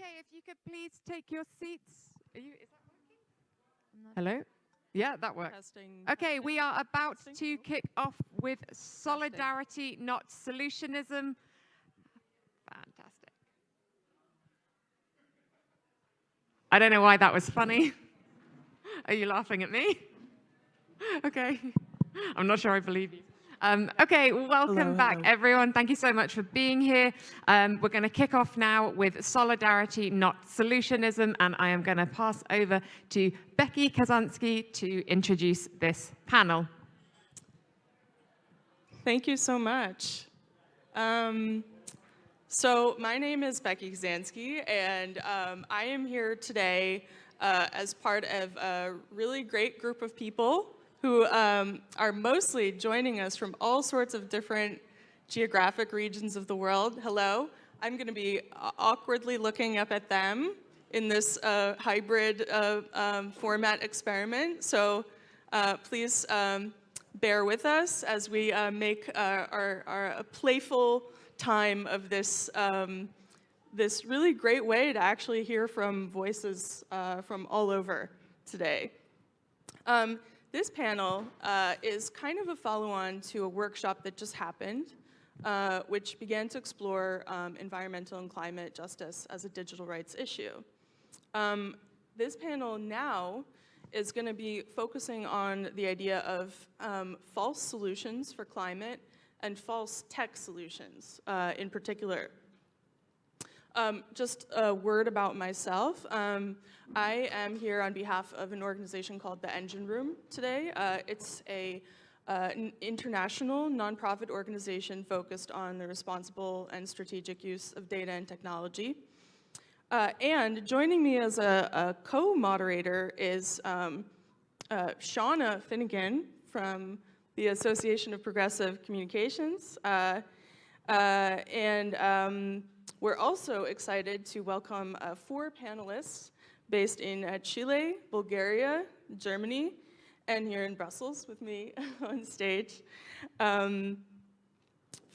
Okay, if you could please take your seats. You, is that working? Hello? Yeah, that works. Testing. Okay, we are about Testing. to kick off with solidarity, not solutionism. Fantastic. I don't know why that was funny. Are you laughing at me? Okay. I'm not sure I believe you. Um, okay, welcome Hello, back, hello. everyone. Thank you so much for being here. Um, we're going to kick off now with solidarity, not solutionism, and I am going to pass over to Becky Kazansky to introduce this panel. Thank you so much. Um, so my name is Becky Kazansky, and um, I am here today uh, as part of a really great group of people who um, are mostly joining us from all sorts of different geographic regions of the world. Hello. I'm going to be awkwardly looking up at them in this uh, hybrid uh, um, format experiment. So uh, please um, bear with us as we uh, make uh, our, our playful time of this, um, this really great way to actually hear from voices uh, from all over today. Um, this panel uh, is kind of a follow-on to a workshop that just happened, uh, which began to explore um, environmental and climate justice as a digital rights issue. Um, this panel now is going to be focusing on the idea of um, false solutions for climate and false tech solutions uh, in particular. Um, just a word about myself. Um, I am here on behalf of an organization called the Engine Room today. Uh, it's a uh, an international nonprofit organization focused on the responsible and strategic use of data and technology. Uh, and joining me as a, a co-moderator is um, uh, Shauna Finnegan from the Association of Progressive Communications. Uh, uh, and um, we're also excited to welcome uh, four panelists based in uh, Chile, Bulgaria, Germany, and here in Brussels with me on stage. Um,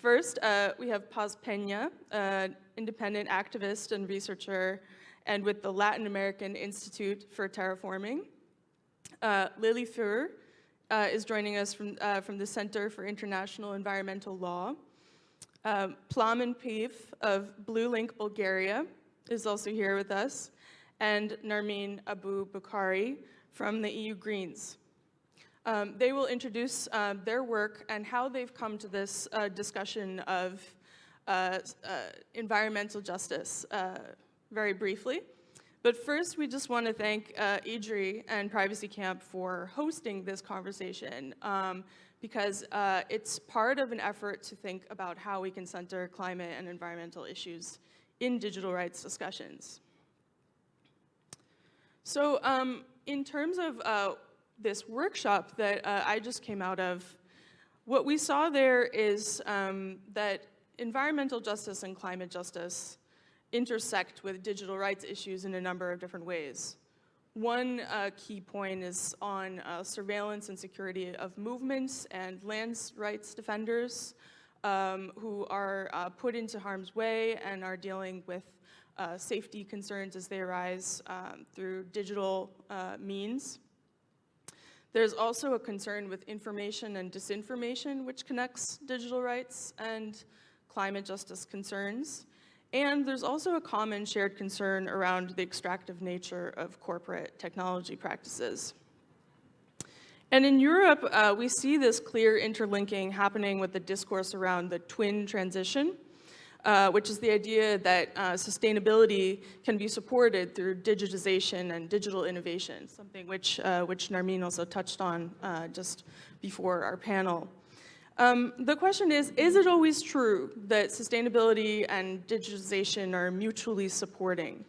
First, uh, we have Paz Peña, an independent activist and researcher, and with the Latin American Institute for Terraforming. Uh, Lili Fuhr uh, is joining us from, uh, from the Center for International Environmental Law. Um, Plamen Peev of BlueLink Bulgaria is also here with us, and Narmeen Abou Bakari from the EU Greens. Um, they will introduce uh, their work and how they've come to this uh, discussion of uh, uh environmental justice uh, very briefly. But first, we just want to thank uh, EDRi and Privacy Camp for hosting this conversation um, because uh, it's part of an effort to think about how we can center climate and environmental issues in digital rights discussions. So um, in terms of uh, this workshop that uh, I just came out of, what we saw there is um, that environmental justice and climate justice intersect with digital rights issues in a number of different ways. One uh, key point is on uh, surveillance and security of movements and lands rights defenders um, who are uh, put into harm's way and are dealing with uh, safety concerns as they arise um, through digital uh, means. There's also a concern with information and disinformation, which connects digital rights and climate justice concerns. And there's also a common shared concern around the extractive nature of corporate technology practices. And in Europe, uh, we see this clear interlinking happening with the discourse around the twin transition, uh, which is the idea that uh, sustainability can be supported through digitization and digital innovation, something which, uh, which Narmeen also touched on uh, just before our panel. Um, the question is, is it always true that sustainability and digitization are mutually supporting?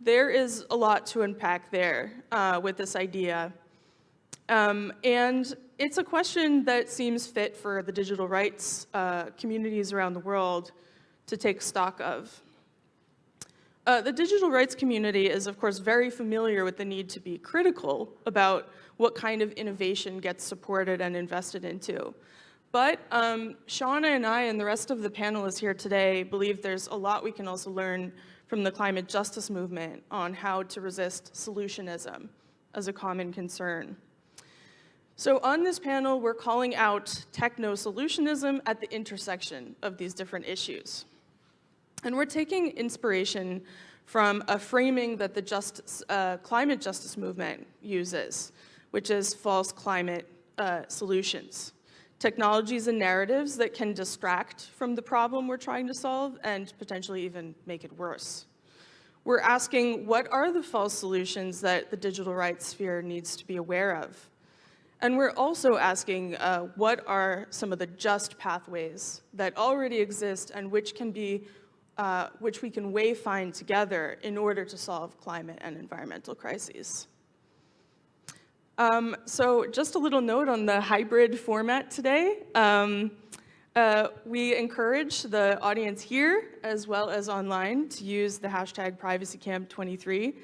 There is a lot to unpack there uh, with this idea. Um, and it's a question that seems fit for the digital rights uh, communities around the world to take stock of. Uh, the digital rights community is, of course, very familiar with the need to be critical about what kind of innovation gets supported and invested into. But um, Shauna and I and the rest of the panelists here today believe there's a lot we can also learn from the climate justice movement on how to resist solutionism as a common concern. So on this panel, we're calling out techno-solutionism at the intersection of these different issues. And we're taking inspiration from a framing that the justice, uh, climate justice movement uses, which is false climate uh, solutions. Technologies and narratives that can distract from the problem we're trying to solve and potentially even make it worse. We're asking what are the false solutions that the digital rights sphere needs to be aware of? And we're also asking uh, what are some of the just pathways that already exist and which can be, uh, which we can wayfind together in order to solve climate and environmental crises. Um, so just a little note on the hybrid format today. Um, uh, we encourage the audience here, as well as online, to use the hashtag PrivacyCamp23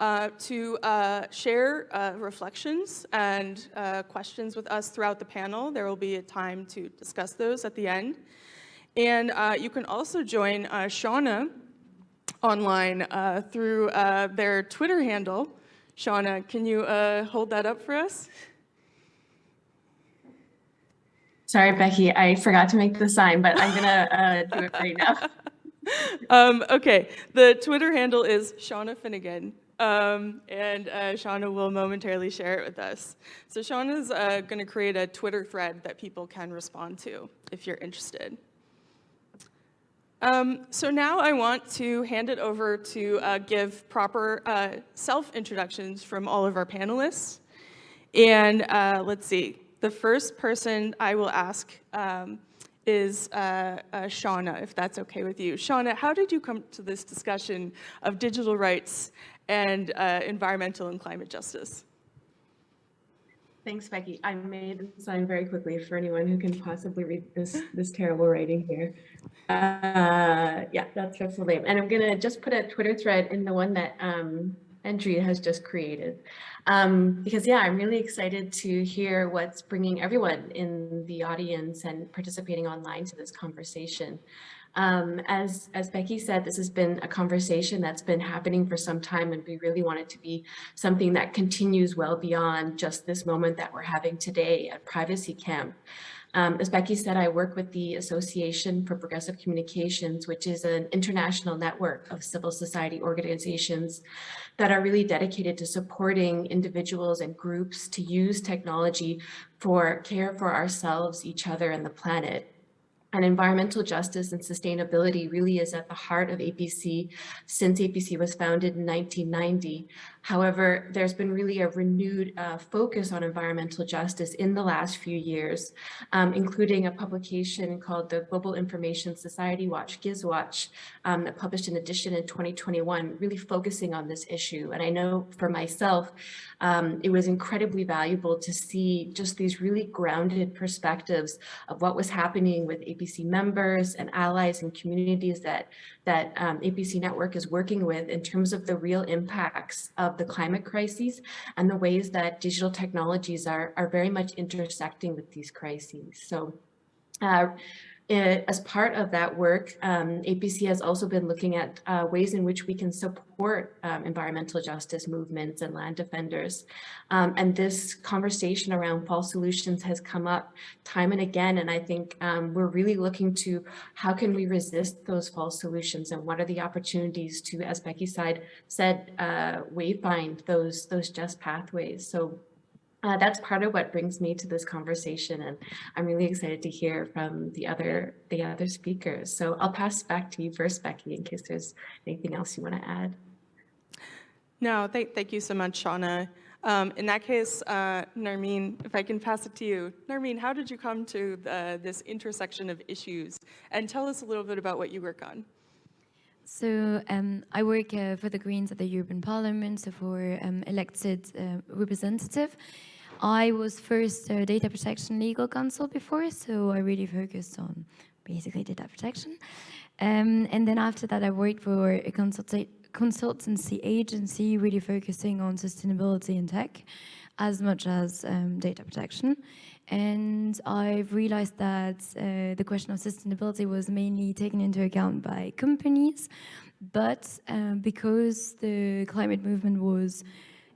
uh, to uh, share uh, reflections and uh, questions with us throughout the panel. There will be a time to discuss those at the end. And uh, you can also join Shauna online through their Twitter handle. Shauna, can you hold that up for us? Sorry, Becky, I forgot to make the sign, but I'm gonna do it right now. um, okay, the Twitter handle is Shauna Finnegan. Um, and uh, Shauna will momentarily share it with us. So Shauna's uh, going to create a Twitter thread that people can respond to if you're interested. Um, so now I want to hand it over to uh, give proper uh, self-introductions from all of our panelists. And uh, let's see, the first person I will ask um, is uh, uh, Shauna, if that's okay with you. Shauna, how did you come to this discussion of digital rights and uh, environmental and climate justice. Thanks, Becky. I made the sign very quickly for anyone who can possibly read this this terrible writing here. Uh, yeah, that's her full name. And I'm gonna just put a Twitter thread in the one that um, Andrea has just created. Um, because yeah, I'm really excited to hear what's bringing everyone in the audience and participating online to this conversation. Um, as, as Becky said, this has been a conversation that's been happening for some time and we really want it to be something that continues well beyond just this moment that we're having today at Privacy Camp. Um, as Becky said, I work with the Association for Progressive Communications, which is an international network of civil society organizations that are really dedicated to supporting individuals and groups to use technology for care for ourselves, each other, and the planet. And environmental justice and sustainability really is at the heart of APC since APC was founded in 1990. However, there's been really a renewed uh, focus on environmental justice in the last few years, um, including a publication called the Global Information Society Watch, GISWatch, um, that published an edition in 2021, really focusing on this issue. And I know for myself, um, it was incredibly valuable to see just these really grounded perspectives of what was happening with APC members and allies and communities that that um, APC Network is working with in terms of the real impacts of the climate crises and the ways that digital technologies are, are very much intersecting with these crises. So uh, it, as part of that work, um, APC has also been looking at uh, ways in which we can support um, environmental justice movements and land defenders. Um, and this conversation around false solutions has come up time and again. And I think um, we're really looking to how can we resist those false solutions and what are the opportunities to, as Becky said, said uh, wayfind those, those just pathways. So uh, that's part of what brings me to this conversation and I'm really excited to hear from the other the other speakers. So I'll pass back to you first, Becky, in case there's anything else you want to add. No, thank, thank you so much, Shauna. Um, in that case, uh, Narmeen, if I can pass it to you. Narmeen, how did you come to the, this intersection of issues? And tell us a little bit about what you work on. So um, I work uh, for the Greens at the European Parliament, so for um, elected uh, representative. I was first a data protection legal counsel before, so I really focused on basically data protection. Um, and then after that, I worked for a consultancy agency, really focusing on sustainability and tech, as much as um, data protection. And I've realized that uh, the question of sustainability was mainly taken into account by companies, but uh, because the climate movement was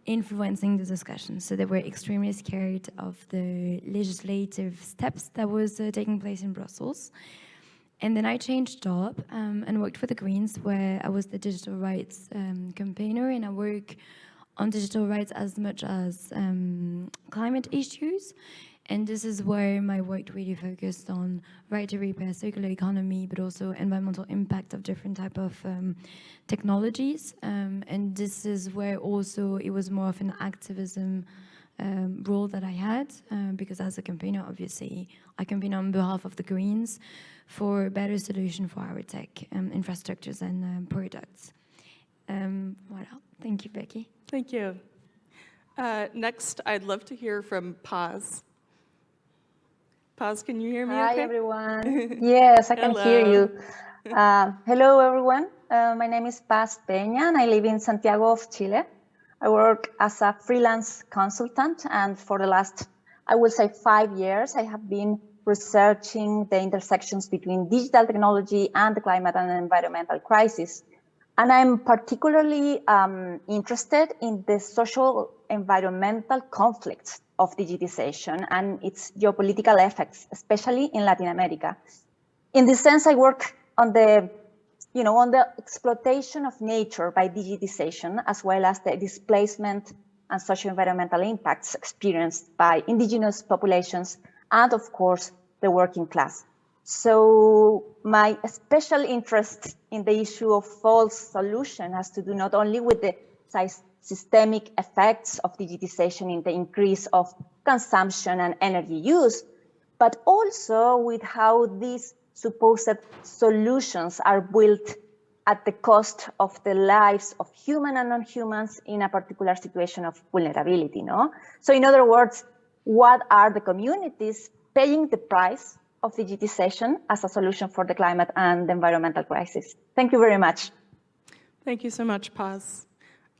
influencing the discussion. So they were extremely scared of the legislative steps that was uh, taking place in Brussels. And then I changed job um, and worked for the Greens, where I was the digital rights um, campaigner, and I work on digital rights as much as um, climate issues. And this is where my work really focused on right to repair, circular economy, but also environmental impact of different type of um, technologies. Um, and this is where also it was more of an activism um, role that I had, uh, because as a campaigner, obviously, I campaign on behalf of the Greens for a better solution for our tech um, infrastructures and um, products. Um, voilà. Thank you, Becky. Thank you. Uh, next, I'd love to hear from Paz. Paz, can you hear me Hi, okay? everyone. Yes, I can hear you. Uh, hello, everyone. Uh, my name is Paz Peña, and I live in Santiago of Chile. I work as a freelance consultant, and for the last, I will say, five years, I have been researching the intersections between digital technology and the climate and environmental crisis. And I'm particularly um, interested in the social environmental conflicts of digitization and its geopolitical effects, especially in Latin America. In this sense, I work on the, you know, on the exploitation of nature by digitization, as well as the displacement and social environmental impacts experienced by indigenous populations and of course the working class. So my special interest in the issue of false solution has to do not only with the systemic effects of digitization in the increase of consumption and energy use, but also with how these supposed solutions are built at the cost of the lives of human and non-humans in a particular situation of vulnerability, no? So in other words, what are the communities paying the price of digitization as a solution for the climate and the environmental crisis. Thank you very much. Thank you so much, Paz.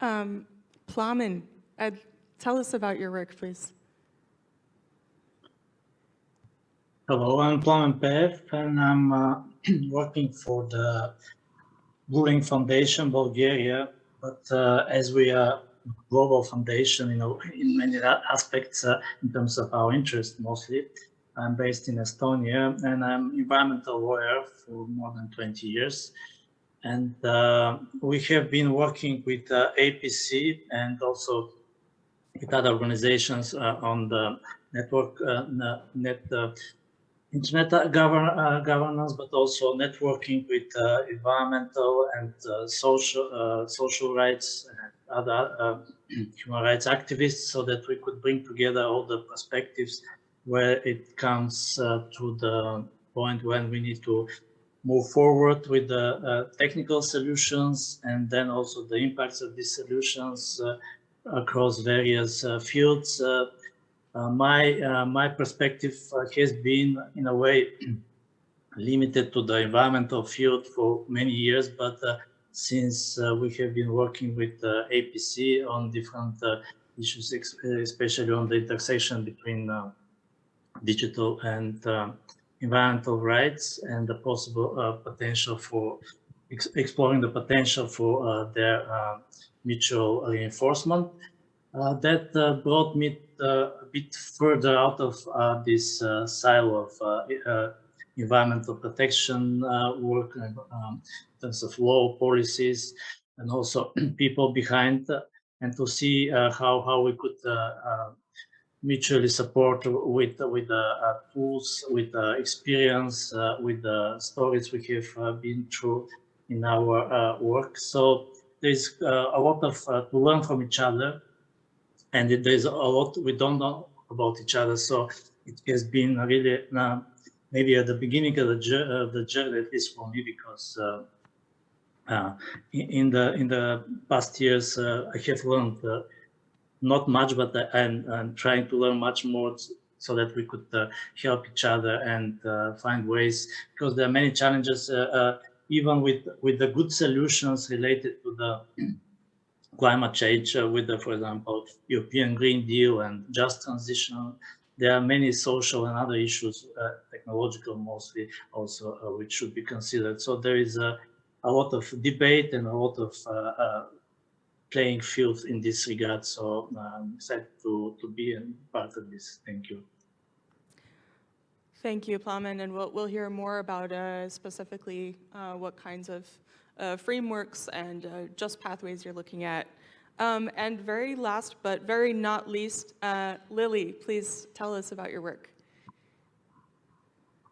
Um, Plamen, uh, tell us about your work, please. Hello, I'm Plamen Peev, and I'm uh, working for the BlueLink Foundation Bulgaria. But uh, as we are global foundation, you know, in many aspects, uh, in terms of our interest mostly, I'm based in Estonia and I'm environmental lawyer for more than 20 years. And uh, we have been working with uh, APC and also with other organizations uh, on the network, uh, net uh, internet govern, governance, but also networking with environmental and social social rights and other human rights activists so that we could bring together all the perspectives where it comes uh, to the point when we need to move forward with the uh, technical solutions and then also the impacts of these solutions uh, across various uh, fields. Uh, uh, my my perspective has been in a way limited to the environmental field for many years, but since we have been working with APC on different issues, especially on the intersection between digital and uh, environmental rights and the possible uh, potential for ex exploring the potential for uh, their uh, mutual reinforcement. Uh, that uh, brought me a bit further out of this silo of environmental protection work um, in terms of law policies and also people behind and to see how, how we could mutually support with with the uh, tools, with the experience, uh, with the stories we have uh, been through in our work. So there's a lot of to learn from each other, and there's a lot we don't know about each other. So it has been really maybe at the beginning of the, the journey, at least for me, because uh, uh, in, the in the past years, uh, I have learned not much, but I'm, I'm, trying to learn much more so that we could uh, help each other and uh, find ways because there are many challenges uh, uh even with with the good solutions related to the climate change uh, with the for example european green deal and just transition there are many social and other issues, uh, technological mostly also, uh, which should be considered. So there is a, a lot of debate and a lot of uh, uh, playing field in this regard. So I'm excited to, to be a part of this. Thank you. Thank you, Plamen, and we'll, we'll hear more about uh, specifically uh, what kinds of uh, frameworks and uh, just pathways you're looking at. Um, and very last, but very not least, uh, Lily, please tell us about your work.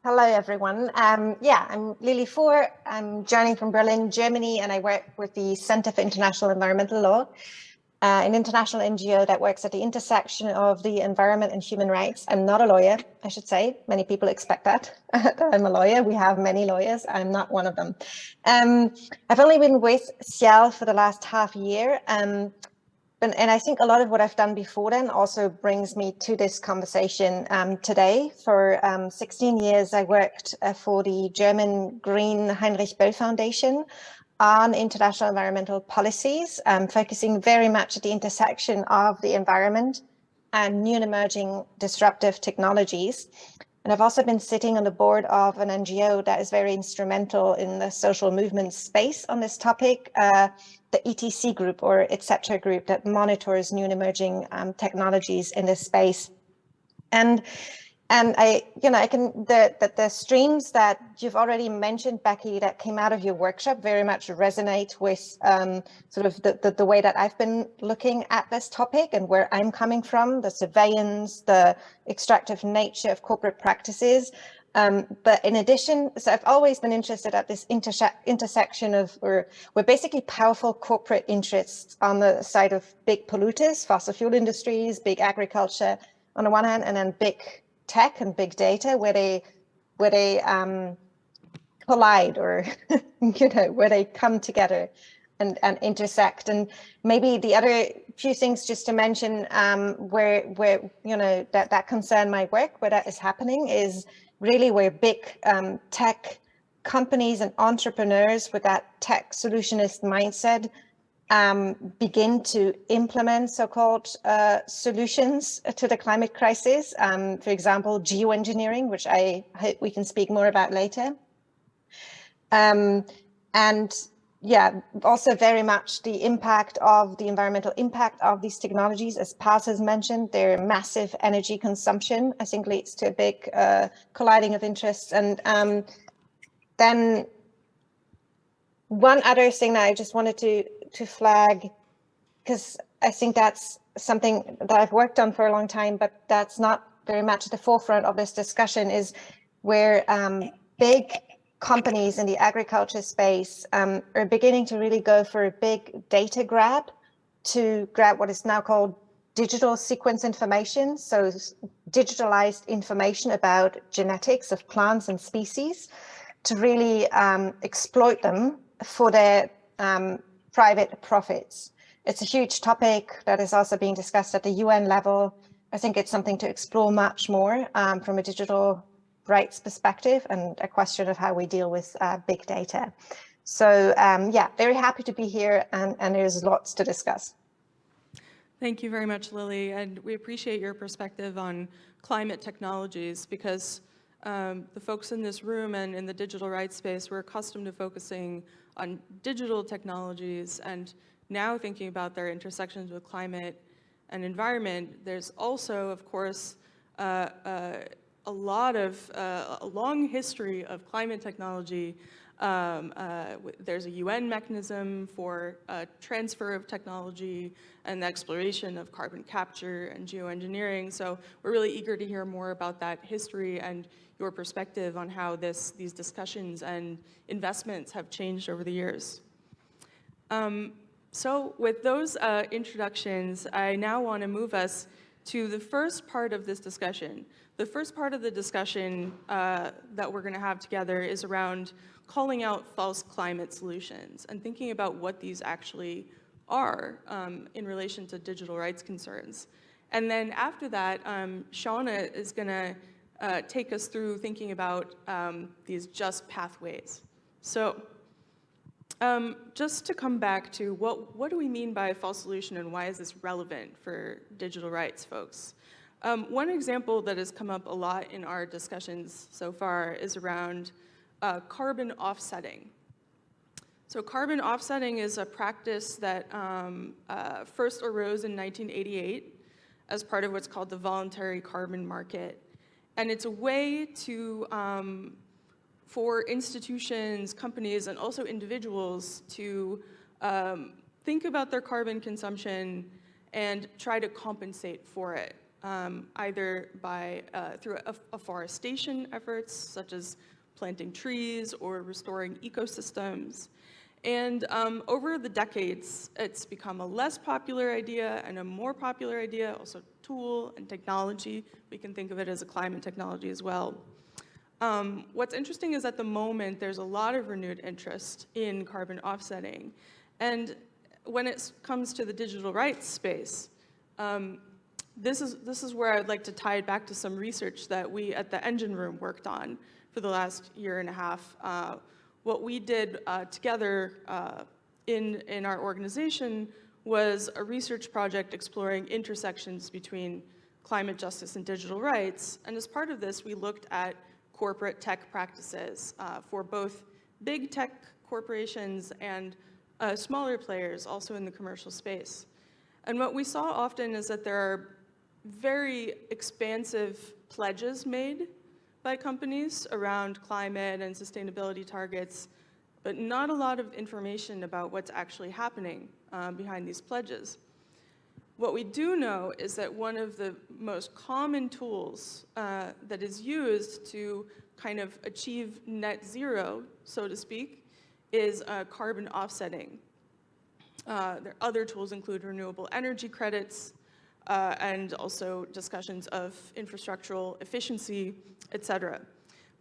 Hello, everyone. Um, yeah, I'm Lili Fuhr. I'm joining from Berlin, Germany, and I work with the Center for International Environmental Law uh, an international NGO that works at the intersection of the environment and human rights. I'm not a lawyer, I should say. Many people expect that, I'm a lawyer. We have many lawyers. I'm not one of them. Um, I've only been with CIEL for the last half year. Um, and, and, I think a lot of what I've done before then also brings me to this conversation um, today. For um, 16 years, I worked uh, for the German Green Heinrich Böll Foundation on international environmental policies, um, focusing very much at the intersection of the environment and new and emerging disruptive technologies. And I've also been sitting on the board of an NGO that is very instrumental in the social movement space on this topic, uh, the ETC group or etc group that monitors new and emerging um, technologies in this space. And and I, you know, I can, the, the, the, streams that you've already mentioned, Becky, that came out of your workshop very much resonate with um, sort of the, the, the, way that I've been looking at this topic and where I'm coming from, the surveillance, the extractive nature of corporate practices. Um, but in addition, so I've always been interested at this interse intersection of, or we're basically powerful corporate interests on the side of big polluters, fossil fuel industries, big agriculture on the one hand, and then big tech and big data where they where they um, collide or you know where they come together and, and intersect. And maybe the other few things just to mention um, where where you know that that concern my work where that is happening is really where big um, tech companies and entrepreneurs with that tech solutionist mindset um, begin to implement so-called uh, solutions to the climate crisis. Um, for example, geoengineering, which I hope we can speak more about later. Um, and yeah, also very much the impact of the environmental impact of these technologies, as Paz has mentioned, their massive energy consumption, I think leads to a big uh, colliding of interests. And um, then one other thing that I just wanted to to flag because I think that's something that I've worked on for a long time, but that's not very much at the forefront of this discussion is where um, big companies in the agriculture space um, are beginning to really go for a big data grab to grab what is now called digital sequence information. So digitalized information about genetics of plants and species to really um, exploit them for their um, private profits. It's a huge topic that is also being discussed at the UN level. I think it's something to explore much more um, from a digital rights perspective and a question of how we deal with uh, big data. So um, yeah, very happy to be here and, and there's lots to discuss. Thank you very much, Lily. And we appreciate your perspective on climate technologies because um, the folks in this room and in the digital rights space, we're accustomed to focusing on digital technologies and now thinking about their intersections with climate and environment, there's also, of course, uh, uh, a lot of, uh, a long history of climate technology. Um, uh, there's a UN mechanism for uh, transfer of technology and the exploration of carbon capture and geoengineering. So we're really eager to hear more about that history and your perspective on how this, these discussions and investments have changed over the years. Um, so with those uh, introductions, I now want to move us to the first part of this discussion. The first part of the discussion uh, that we're going to have together is around calling out false climate solutions and thinking about what these actually are um, in relation to digital rights concerns. And then after that, um, Shauna is going to uh, take us through thinking about um, these just pathways. So um, just to come back to what, what do we mean by a false solution and why is this relevant for digital rights folks? Um, one example that has come up a lot in our discussions so far is around uh, carbon offsetting. So carbon offsetting is a practice that um, uh, first arose in 1988 as part of what's called the voluntary carbon market. And it's a way to, um, for institutions, companies, and also individuals to um, think about their carbon consumption and try to compensate for it, um, either by uh, through afforestation efforts, such as planting trees or restoring ecosystems. And um, over the decades, it's become a less popular idea and a more popular idea, also tool and technology. We can think of it as a climate technology as well. Um, what's interesting is at the moment, there's a lot of renewed interest in carbon offsetting. And when it comes to the digital rights space, um, this, is, this is where I'd like to tie it back to some research that we at the Engine Room worked on for the last year and a half. Uh, what we did uh, together uh, in, in our organization was a research project exploring intersections between climate justice and digital rights. And as part of this, we looked at corporate tech practices uh, for both big tech corporations and uh, smaller players also in the commercial space. And what we saw often is that there are very expansive pledges made by companies around climate and sustainability targets, but not a lot of information about what's actually happening um, behind these pledges. What we do know is that one of the most common tools uh, that is used to kind of achieve net zero, so to speak, is uh, carbon offsetting. Uh, other tools include renewable energy credits, uh, and also discussions of infrastructural efficiency, et cetera.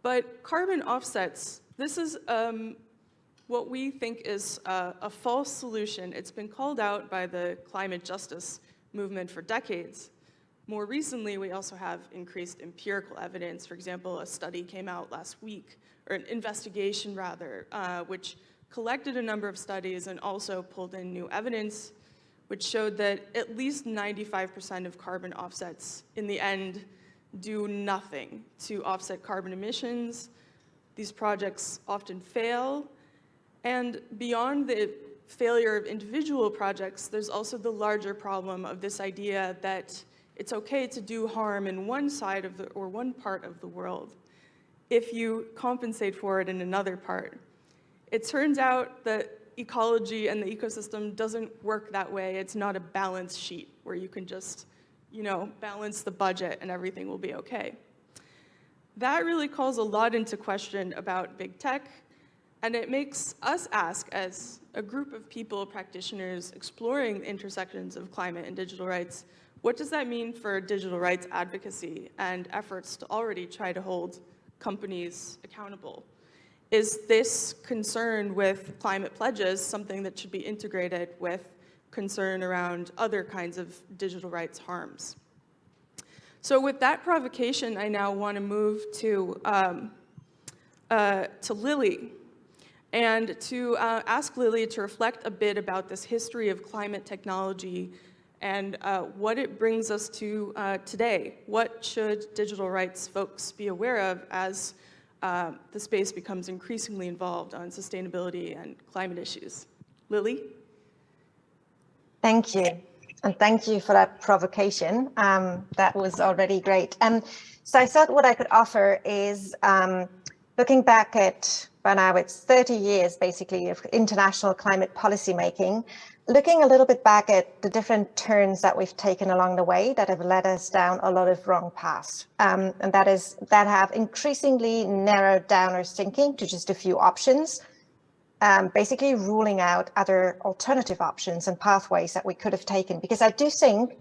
But carbon offsets, this is um, what we think is a, a false solution. It's been called out by the climate justice movement for decades. More recently, we also have increased empirical evidence. For example, a study came out last week, or an investigation rather, uh, which collected a number of studies and also pulled in new evidence which showed that at least 95% of carbon offsets in the end do nothing to offset carbon emissions. These projects often fail. And beyond the failure of individual projects, there's also the larger problem of this idea that it's okay to do harm in one side of the, or one part of the world if you compensate for it in another part. It turns out that ecology and the ecosystem doesn't work that way. It's not a balance sheet where you can just, you know, balance the budget and everything will be okay. That really calls a lot into question about big tech, and it makes us ask as a group of people, practitioners exploring the intersections of climate and digital rights, what does that mean for digital rights advocacy and efforts to already try to hold companies accountable? Is this concern with climate pledges something that should be integrated with concern around other kinds of digital rights harms? So with that provocation, I now want to move to, um, uh, to Lily and to uh, ask Lily to reflect a bit about this history of climate technology and uh, what it brings us to uh, today. What should digital rights folks be aware of as uh, the space becomes increasingly involved on sustainability and climate issues. Lily? Thank you. And thank you for that provocation. Um, that was already great. Um, so I thought what I could offer is um, looking back at, by now it's 30 years basically of international climate policy making looking a little bit back at the different turns that we've taken along the way that have led us down a lot of wrong paths. Um, and that is that have increasingly narrowed down our thinking to just a few options, um, basically ruling out other alternative options and pathways that we could have taken. Because I do think,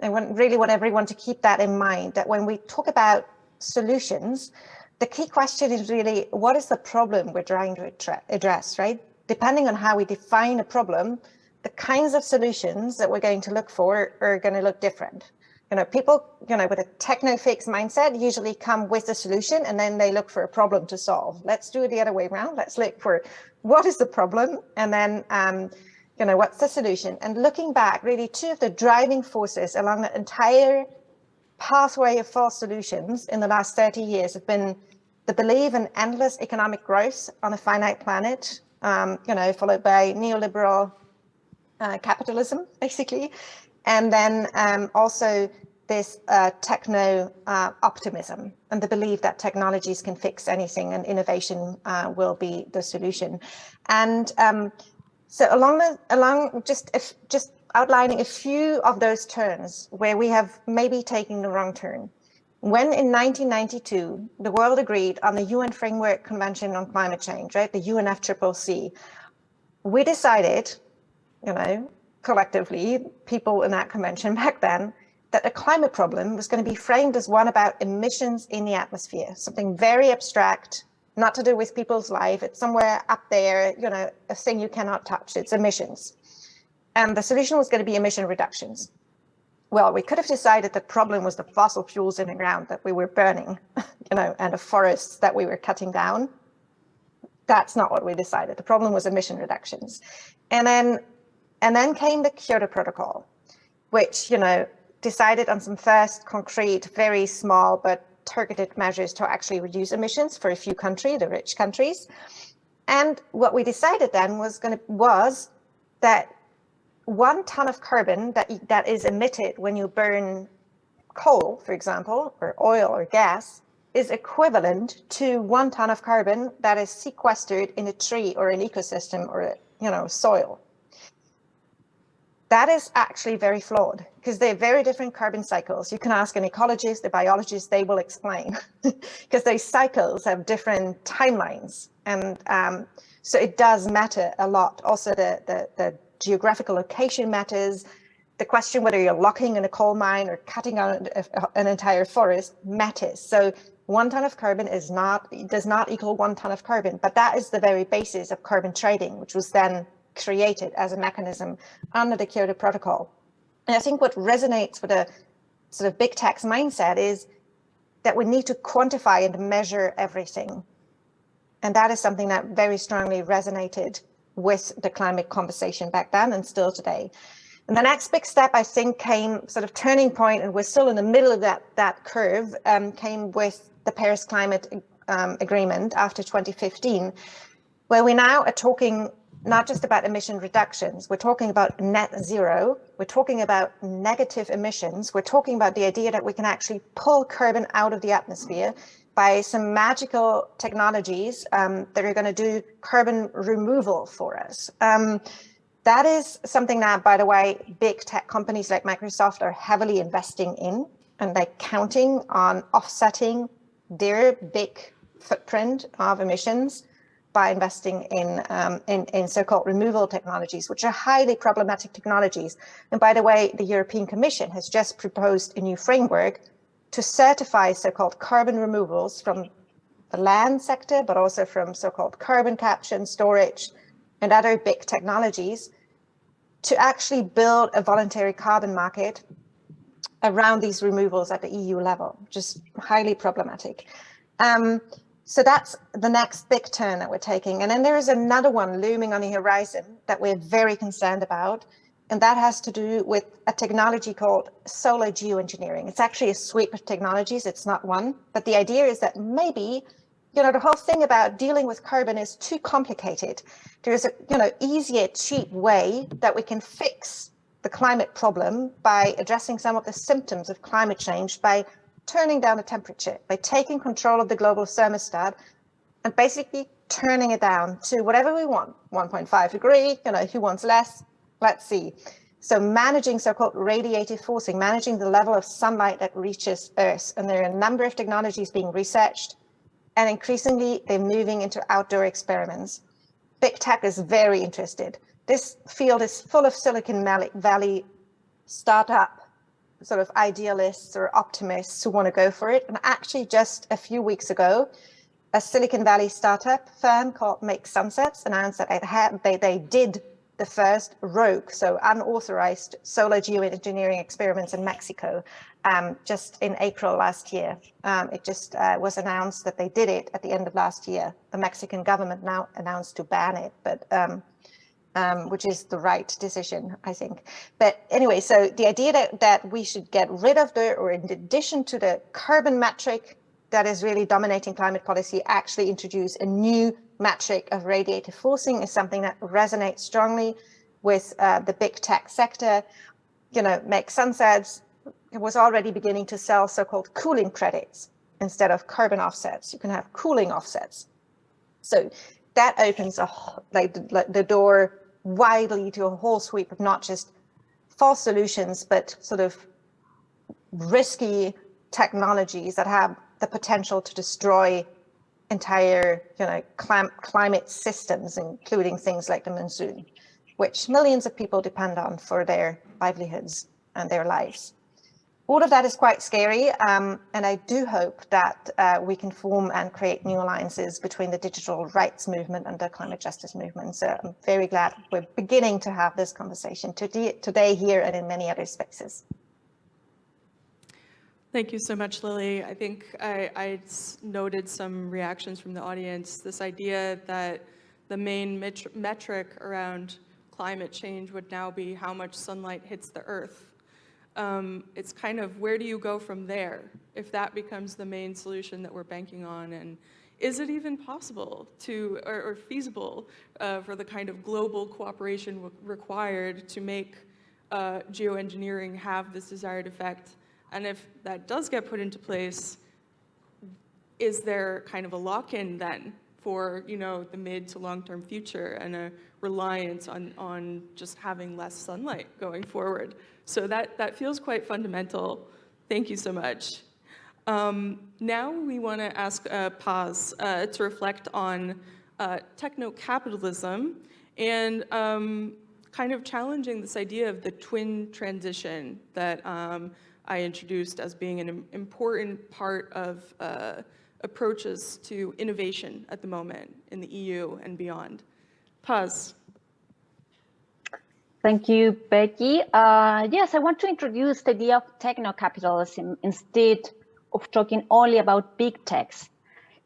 I want, really want everyone to keep that in mind, that when we talk about solutions, the key question is really, what is the problem we're trying to address, right? Depending on how we define a problem, the kinds of solutions that we're going to look for are going to look different. You know, people, you know, with a techno fix mindset usually come with a solution and then they look for a problem to solve. Let's do it the other way around. Let's look for what is the problem and then, um, you know, what's the solution? And looking back, really two of the driving forces along the entire pathway of false solutions in the last 30 years have been the belief in endless economic growth on a finite planet, um, you know, followed by neoliberal uh, capitalism, basically, and then um, also this uh, techno uh, optimism and the belief that technologies can fix anything and innovation uh, will be the solution. And um, so along the along just if just outlining a few of those turns where we have maybe taken the wrong turn. When in 1992, the world agreed on the UN Framework Convention on Climate Change, right, the UNFCCC, we decided, you know, collectively, people in that convention back then, that the climate problem was going to be framed as one about emissions in the atmosphere, something very abstract, not to do with people's life. It's somewhere up there, you know, a thing you cannot touch. It's emissions. And the solution was going to be emission reductions. Well, we could have decided the problem was the fossil fuels in the ground that we were burning, you know, and the forests that we were cutting down. That's not what we decided. The problem was emission reductions. And then, and then came the Kyoto Protocol, which, you know, decided on some first concrete, very small, but targeted measures to actually reduce emissions for a few countries, the rich countries. And what we decided then was going to was that one ton of carbon that, that is emitted when you burn coal, for example, or oil or gas, is equivalent to one ton of carbon that is sequestered in a tree or an ecosystem or, you know, soil. That is actually very flawed because they're very different carbon cycles. You can ask an ecologist, a biologist, they will explain because those cycles have different timelines. And um, so it does matter a lot. Also, the, the, the geographical location matters. The question whether you're locking in a coal mine or cutting out an entire forest matters. So one ton of carbon is not does not equal one ton of carbon, but that is the very basis of carbon trading, which was then created as a mechanism under the Kyoto Protocol. And I think what resonates with a sort of big tax mindset is that we need to quantify and measure everything. And that is something that very strongly resonated with the climate conversation back then and still today. And the next big step, I think, came sort of turning point, and we're still in the middle of that, that curve, um, came with the Paris Climate um, Agreement after 2015, where we now are talking not just about emission reductions, we're talking about net zero, we're talking about negative emissions, we're talking about the idea that we can actually pull carbon out of the atmosphere by some magical technologies um, that are going to do carbon removal for us. Um, that is something that, by the way, big tech companies like Microsoft are heavily investing in, and they're counting on offsetting their big footprint of emissions by investing in, um, in, in so-called removal technologies, which are highly problematic technologies. And by the way, the European Commission has just proposed a new framework to certify so-called carbon removals from the land sector, but also from so-called carbon capture and storage and other big technologies to actually build a voluntary carbon market around these removals at the EU level, just highly problematic. Um, so that's the next big turn that we're taking. And then there is another one looming on the horizon that we're very concerned about, and that has to do with a technology called solar geoengineering. It's actually a suite of technologies. It's not one. But the idea is that maybe, you know, the whole thing about dealing with carbon is too complicated. There's a, you know, easier, cheap way that we can fix the climate problem by addressing some of the symptoms of climate change by turning down the temperature, by taking control of the global thermostat and basically turning it down to whatever we want, 1.5 degree, you know, who wants less, Let's see. So managing so-called radiative forcing, managing the level of sunlight that reaches Earth. And there are a number of technologies being researched and increasingly they're moving into outdoor experiments. Big tech is very interested. This field is full of Silicon Valley startup sort of idealists or optimists who want to go for it. And actually just a few weeks ago, a Silicon Valley startup firm called Make Sunsets announced that they, had, they, they did the first rogue, so unauthorized solar geoengineering experiments in Mexico um, just in April last year. Um, it just uh, was announced that they did it at the end of last year. The Mexican government now announced to ban it, but um, um, which is the right decision, I think. But anyway, so the idea that, that we should get rid of the, or in addition to the carbon metric that is really dominating climate policy, actually introduce a new metric of radiative forcing is something that resonates strongly with uh, the big tech sector. You know, Make Sunsets it was already beginning to sell so-called cooling credits instead of carbon offsets. You can have cooling offsets. So that opens a, like, the, the door widely to a whole sweep of not just false solutions, but sort of risky technologies that have the potential to destroy entire you know, clim climate systems, including things like the monsoon, which millions of people depend on for their livelihoods and their lives all of that is quite scary, um, and I do hope that uh, we can form and create new alliances between the digital rights movement and the climate justice movement. So I'm very glad we're beginning to have this conversation today, today here and in many other spaces. Thank you so much, Lili. I think I, I noted some reactions from the audience. This idea that the main metric around climate change would now be how much sunlight hits the earth um, it's kind of where do you go from there if that becomes the main solution that we're banking on and is it even possible to or, or feasible uh, for the kind of global cooperation required to make uh, geoengineering have this desired effect and if that does get put into place is there kind of a lock-in then for you know the mid to long-term future and a reliance on on just having less sunlight going forward so that, that feels quite fundamental. Thank you so much. Um, now we want to ask uh, Paz uh, to reflect on uh, techno-capitalism and um, kind of challenging this idea of the twin transition that um, I introduced as being an important part of uh, approaches to innovation at the moment in the EU and beyond. Paz. Thank you, Becky. Uh, yes, I want to introduce the idea of techno-capitalism instead of talking only about big techs.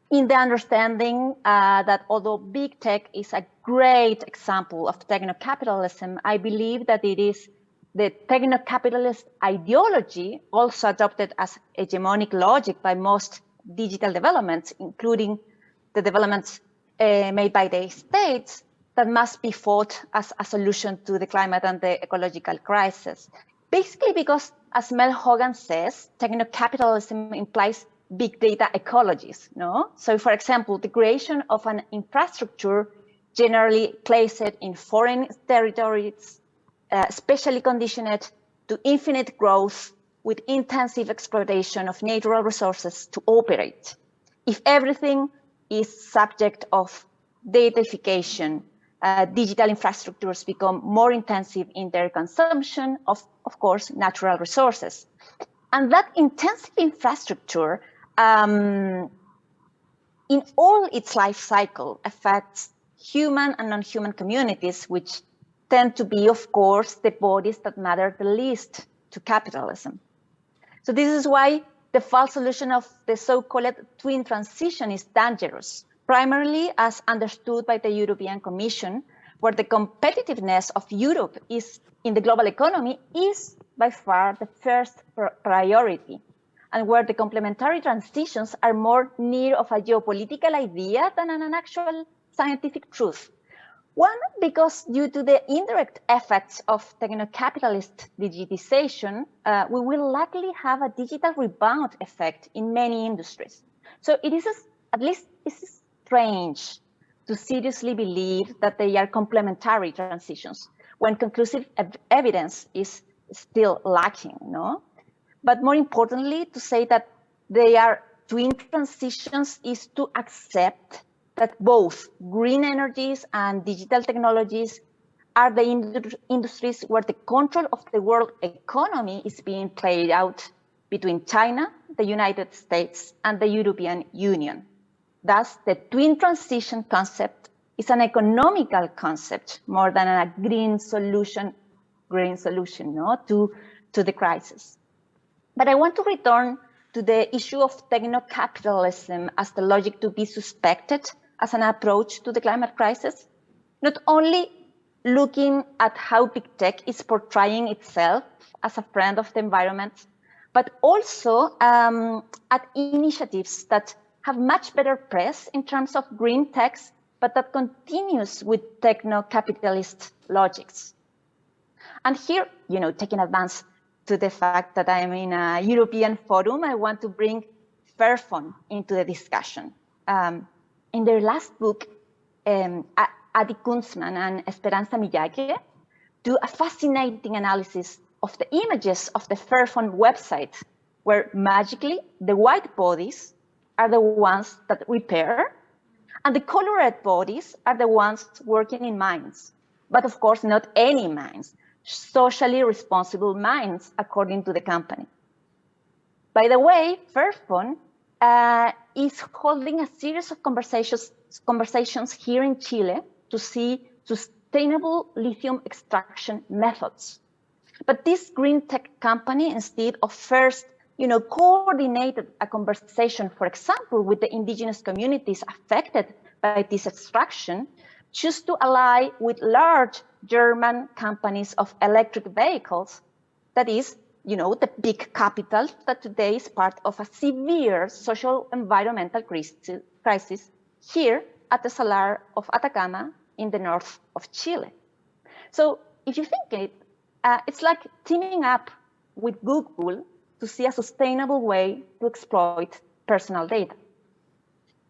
In the understanding uh, that although big tech is a great example of techno-capitalism, I believe that it is the techno-capitalist ideology also adopted as hegemonic logic by most digital developments, including the developments uh, made by the states that must be fought as a solution to the climate and the ecological crisis. Basically because, as Mel Hogan says, techno-capitalism implies big data ecologies. No? So for example, the creation of an infrastructure generally placed in foreign territories, uh, specially conditioned to infinite growth with intensive exploitation of natural resources to operate. If everything is subject of datafication uh, digital infrastructures become more intensive in their consumption of, of course, natural resources. And that intensive infrastructure um, in all its life cycle affects human and non-human communities, which tend to be, of course, the bodies that matter the least to capitalism. So this is why the false solution of the so-called twin transition is dangerous primarily as understood by the European Commission, where the competitiveness of Europe is in the global economy is by far the first priority, and where the complementary transitions are more near of a geopolitical idea than an actual scientific truth. One, because due to the indirect effects of techno-capitalist digitization, uh, we will likely have a digital rebound effect in many industries. So it is, at least is strange to seriously believe that they are complementary transitions when conclusive ev evidence is still lacking, no? But more importantly, to say that they are twin transitions is to accept that both green energies and digital technologies are the ind industries where the control of the world economy is being played out between China, the United States, and the European Union. Thus, the twin transition concept is an economical concept more than a green solution, green solution no, to, to the crisis. But I want to return to the issue of techno-capitalism as the logic to be suspected as an approach to the climate crisis, not only looking at how big tech is portraying itself as a friend of the environment, but also um, at initiatives that have much better press in terms of green techs, but that continues with techno-capitalist logics. And here, you know, taking advance to the fact that I'm in a European forum, I want to bring Fairphone into the discussion. Um, in their last book, um, Adi Kuntsman and Esperanza Miyake do a fascinating analysis of the images of the Fairphone website, where magically the white bodies are the ones that repair, and the colored bodies are the ones working in mines. But of course, not any mines, socially responsible mines, according to the company. By the way, Fairphone uh, is holding a series of conversations, conversations here in Chile to see sustainable lithium extraction methods. But this green tech company, instead of first, you know, coordinated a conversation, for example, with the indigenous communities affected by this extraction, choose to ally with large German companies of electric vehicles. That is, you know, the big capital that today is part of a severe social environmental crisis here at the Salar of Atacama in the north of Chile. So if you think it, uh, it's like teaming up with Google to see a sustainable way to exploit personal data.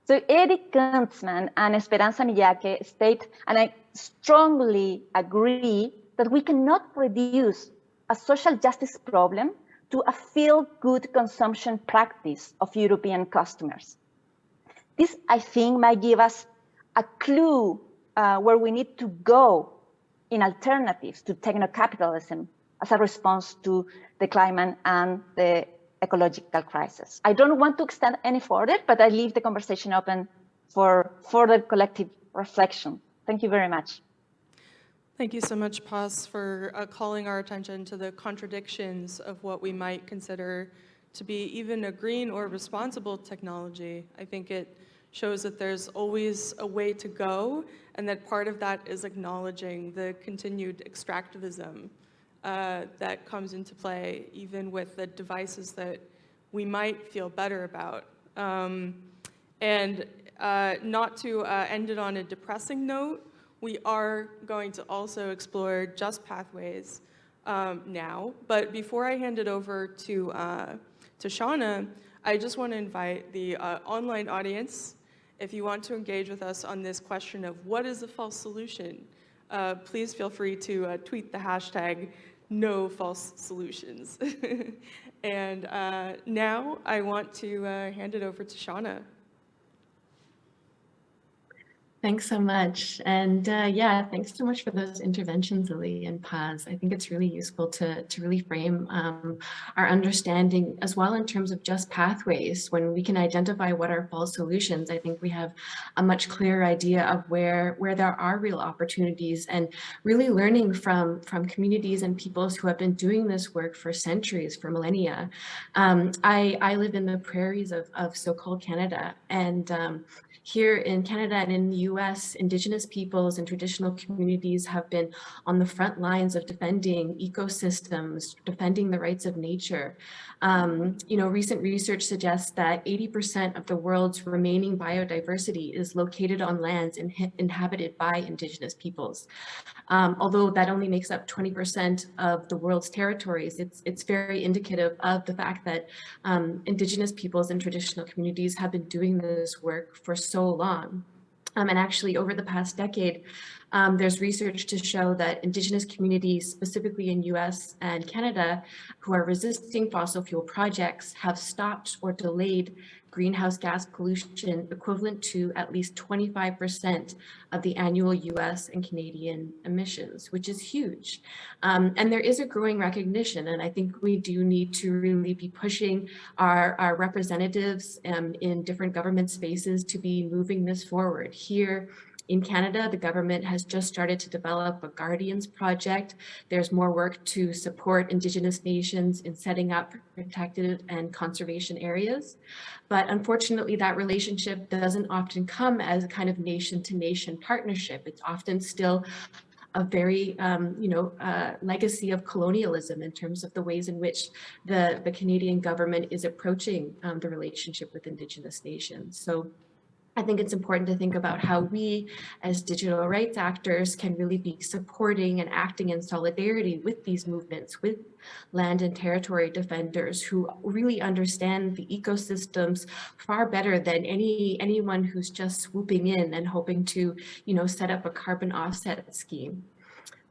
So Eric Kuntsman and Esperanza Miyake state, and I strongly agree, that we cannot reduce a social justice problem to a feel-good consumption practice of European customers. This, I think, might give us a clue uh, where we need to go in alternatives to techno-capitalism as a response to the climate and the ecological crisis. I don't want to extend any further, but I leave the conversation open for further collective reflection. Thank you very much. Thank you so much, Paz, for uh, calling our attention to the contradictions of what we might consider to be even a green or responsible technology. I think it shows that there's always a way to go and that part of that is acknowledging the continued extractivism uh, that comes into play even with the devices that we might feel better about. Um, and uh, not to uh, end it on a depressing note, we are going to also explore just pathways um, now. But before I hand it over to, uh, to Shauna, I just want to invite the uh, online audience if you want to engage with us on this question of what is a false solution, uh, please feel free to uh, tweet the hashtag no false solutions. and uh, now I want to uh, hand it over to Shauna. Thanks so much. And uh, yeah, thanks so much for those interventions, Lili and Paz. I think it's really useful to, to really frame um, our understanding as well in terms of just pathways. When we can identify what are false solutions, I think we have a much clearer idea of where, where there are real opportunities and really learning from, from communities and peoples who have been doing this work for centuries, for millennia. Um, I, I live in the prairies of, of so-called Canada and um, here in Canada and in the US, Indigenous peoples and traditional communities have been on the front lines of defending ecosystems, defending the rights of nature. Um, you know, recent research suggests that 80% of the world's remaining biodiversity is located on lands in, inhabited by Indigenous peoples. Um, although that only makes up 20% of the world's territories, it's, it's very indicative of the fact that um, Indigenous peoples and traditional communities have been doing this work for so long. Um, and actually over the past decade, um, there's research to show that indigenous communities, specifically in US and Canada, who are resisting fossil fuel projects have stopped or delayed greenhouse gas pollution equivalent to at least 25% of the annual US and Canadian emissions, which is huge. Um, and there is a growing recognition, and I think we do need to really be pushing our, our representatives um, in different government spaces to be moving this forward. Here in Canada, the government has just started to develop a Guardians project. There's more work to support Indigenous nations in setting up protected and conservation areas. But unfortunately, that relationship doesn't often come as a kind of nation to nation partnership. It's often still a very, um, you know, uh, legacy of colonialism in terms of the ways in which the, the Canadian government is approaching um, the relationship with Indigenous nations. So I think it's important to think about how we as digital rights actors can really be supporting and acting in solidarity with these movements, with land and territory defenders who really understand the ecosystems far better than any anyone who's just swooping in and hoping to, you know, set up a carbon offset scheme.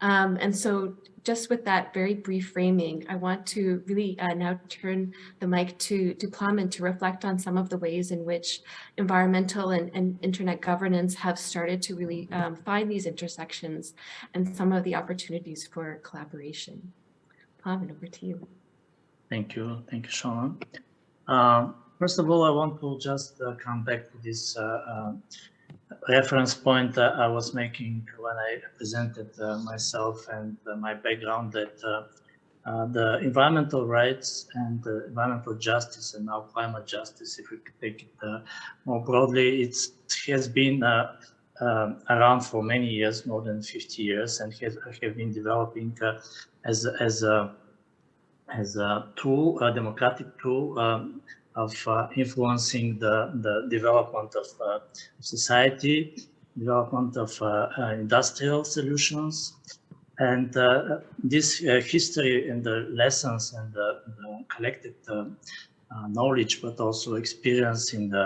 Um, and so just with that very brief framing, I want to really uh, now turn the mic to, to Plamen to reflect on some of the ways in which environmental and, and internet governance have started to really um, find these intersections and some of the opportunities for collaboration. Plamen, over to you. Thank you. Thank you, Sean. Um, first of all, I want to just uh, come back to this uh, uh reference point that I was making when I presented uh, myself and uh, my background that uh, uh the environmental rights and environmental justice and now climate justice, if we take it uh, more broadly, it has been uh, around for many years, more than 50 years, and has have been developing as as a as a tool, a democratic tool um, of uh, influencing the, the development of uh, society, development of uh, industrial solutions. And this history and the lessons and the, the collected knowledge, but also experience in the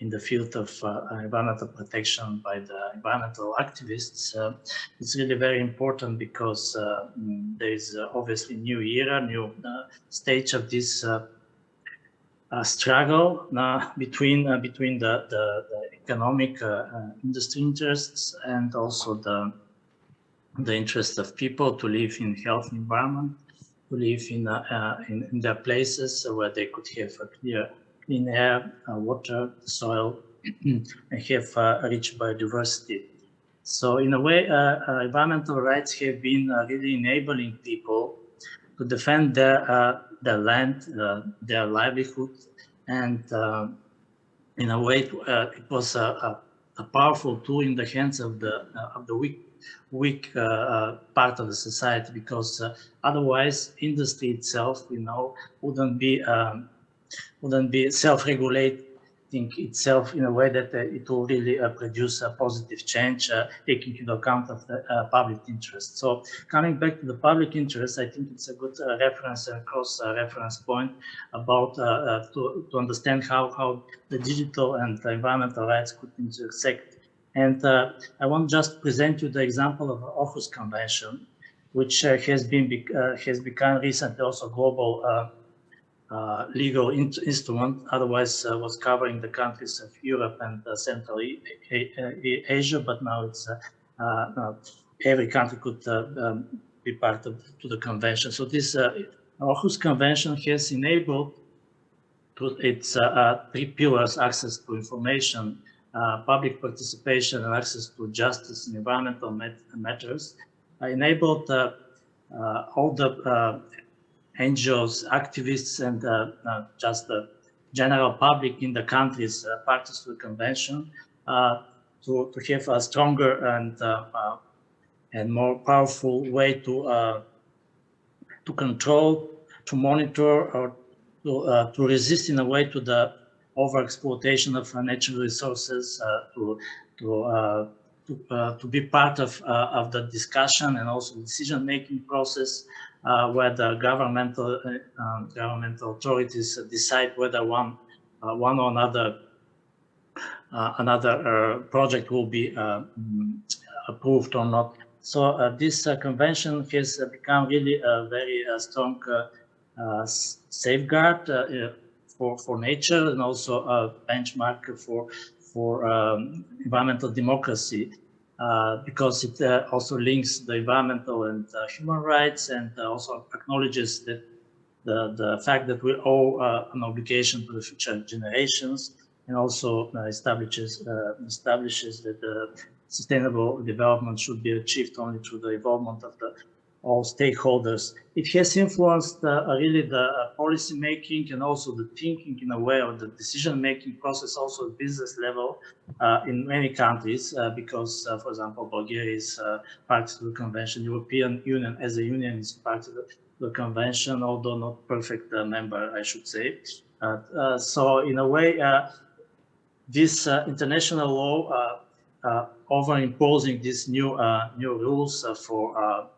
in the field of uh, environmental protection by the environmental activists, uh, it's really very important because uh, there is obviously new era, new stage of this uh, struggle uh, between uh, between the, the, the economic industry interests and also the the interest of people to live in healthy environment, to live in, uh, in, in their places where they could have a clear, clean air, uh, water, soil, and have uh, rich biodiversity. So in a way, environmental rights have been really enabling people to defend their their land, uh, their livelihood, and uh, in a way, uh, it was a, a, powerful tool in the hands of the of the weak weak part of the society because otherwise industry itself, you know, wouldn't be um, wouldn't be self-regulate think itself in a way that uh, it will really uh, produce a positive change, uh, taking into account of the uh, public interest. So coming back to the public interest, I think it's a good uh, reference and cross uh, reference point about to, to understand how, how the digital and environmental rights could intersect. And I want just present you the example of the Aarhus Convention, which has been has become recently also global uh, uh, legal in instrument, otherwise uh, was covering the countries of Europe and uh, Central Asia, but now it's every country could um, be part of to the convention. So this Aarhus Convention has enabled its three pillars, access to information, uh, public participation and access to justice in environmental matters uh, enabled uh, all the NGOs, activists, and uh, uh, just the general public in the countries uh, parties to the convention to, to have a stronger and and more powerful way to to control, to monitor, or to, to resist in a way to the overexploitation of natural resources, to to to, uh, to, be part of, uh, of the discussion and also decision-making process Uh, where the governmental uh, um, governmental authorities decide whether one uh, one or another uh, another uh, project will be mm, approved or not. So this convention has become really a very strong safeguard for, for nature and also a benchmark for for um, environmental democracy. Uh, because it uh, also links the environmental and uh, human rights and also acknowledges that the, the fact that we owe an obligation to the future generations and also establishes establishes that sustainable development should be achieved only through the involvement of the all stakeholders. It has influenced uh, really the uh, policy making and also the thinking in a way of the decision making process also at business level uh, in many countries uh, because, uh, for example, Bulgaria is uh, part of the convention, European Union as a union is part of the, the convention, although not perfect member, I should say. so in a way, this international law over imposing these new new rules for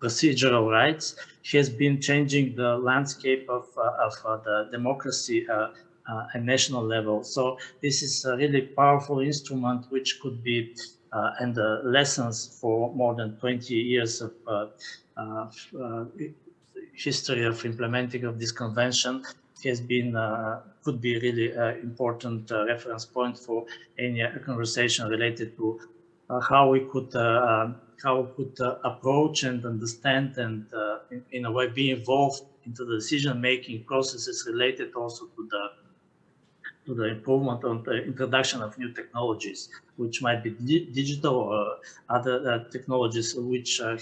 procedural rights has been changing the landscape of, uh, of uh, the democracy uh, uh at national level. So this is a really powerful instrument which could be uh, and lessons for more than 20 years of uh, history of implementing of this convention has been could be really important reference point for any conversation related to how we could how could uh, approach and understand and uh, in, in, a way be involved into the decision-making processes related also to the to the improvement on the introduction of new technologies, which might be di digital or other uh, technologies which uh,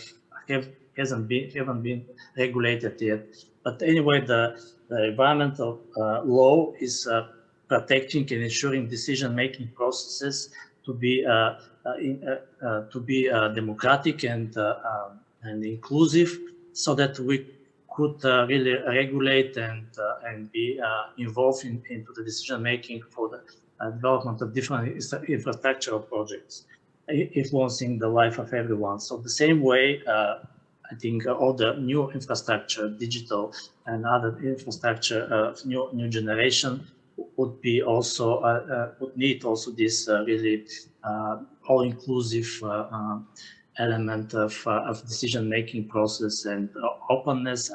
have hasn't been haven't been regulated yet. But anyway, the, the environmental uh, law is uh, protecting and ensuring decision-making processes to be uh, uh, in, uh, uh, to be uh, democratic and uh, um, and inclusive, so that we could really regulate and and be involved in, into the decision making for the development of different infrastructural projects, influencing the life of everyone. So the same way. I think all the new infrastructure, digital and other infrastructure of new new generation would be also uh, uh, would need also this uh, really all-inclusive element of, of decision-making process and openness,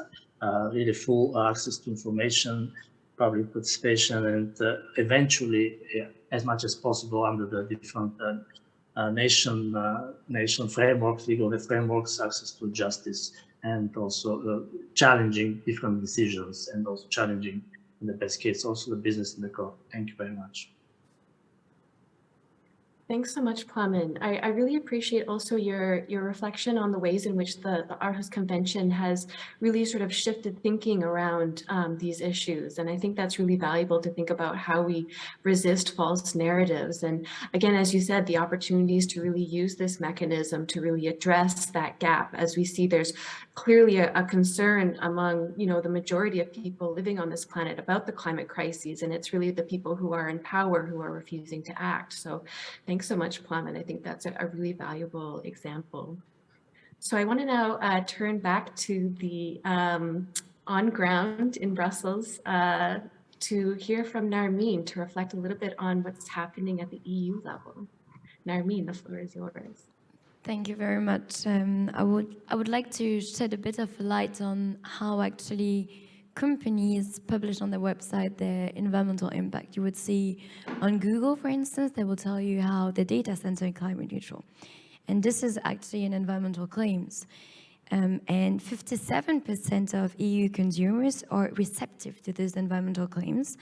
really full access to information, public participation, and eventually, as much as possible under the different uh, nation uh, nation frameworks, legal frameworks, access to justice, and also uh, challenging different decisions, and also challenging, in the best case, also the business in the core. Thank you very much. Thanks so much, Plamen. I, I, really appreciate also your, your reflection on the ways in which the, the Aarhus Convention has really sort of shifted thinking around um, these issues. And I think that's really valuable to think about how we resist false narratives. And again, as you said, the opportunities to really use this mechanism to really address that gap as we see there's clearly a, a, concern among you know the majority of people living on this planet about the climate crises and it's really the people who are in power who are refusing to act so thanks so much Plamen and I think that's a, a really valuable example so I want to now uh, turn back to the um, on ground in Brussels uh, to hear from Narmeen to reflect a little bit on what's happening at the EU level. Narmeen, the floor is yours. Thank you very much. Um, I would I would like to shed a bit of light on how actually companies publish on their website their environmental impact. You would see on Google, for instance, they will tell you how the data center is climate neutral. And this is actually an environmental claims. Um, and 57% of EU consumers are receptive to these environmental claims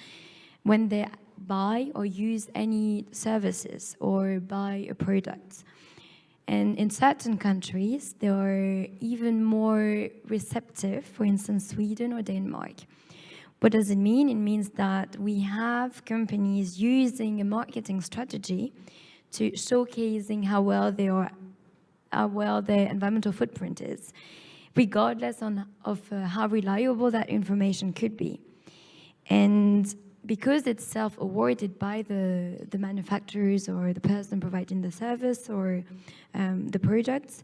when they buy or use any services or buy a product. And in certain countries, they are even more receptive, for instance, Sweden or Denmark. What does it mean? It means that we have companies using a marketing strategy to showcasing how well they are, how well their environmental footprint is, regardless on, of uh, how reliable that information could be. And because it's self-awarded by the, the manufacturers or the person providing the service or um, the products,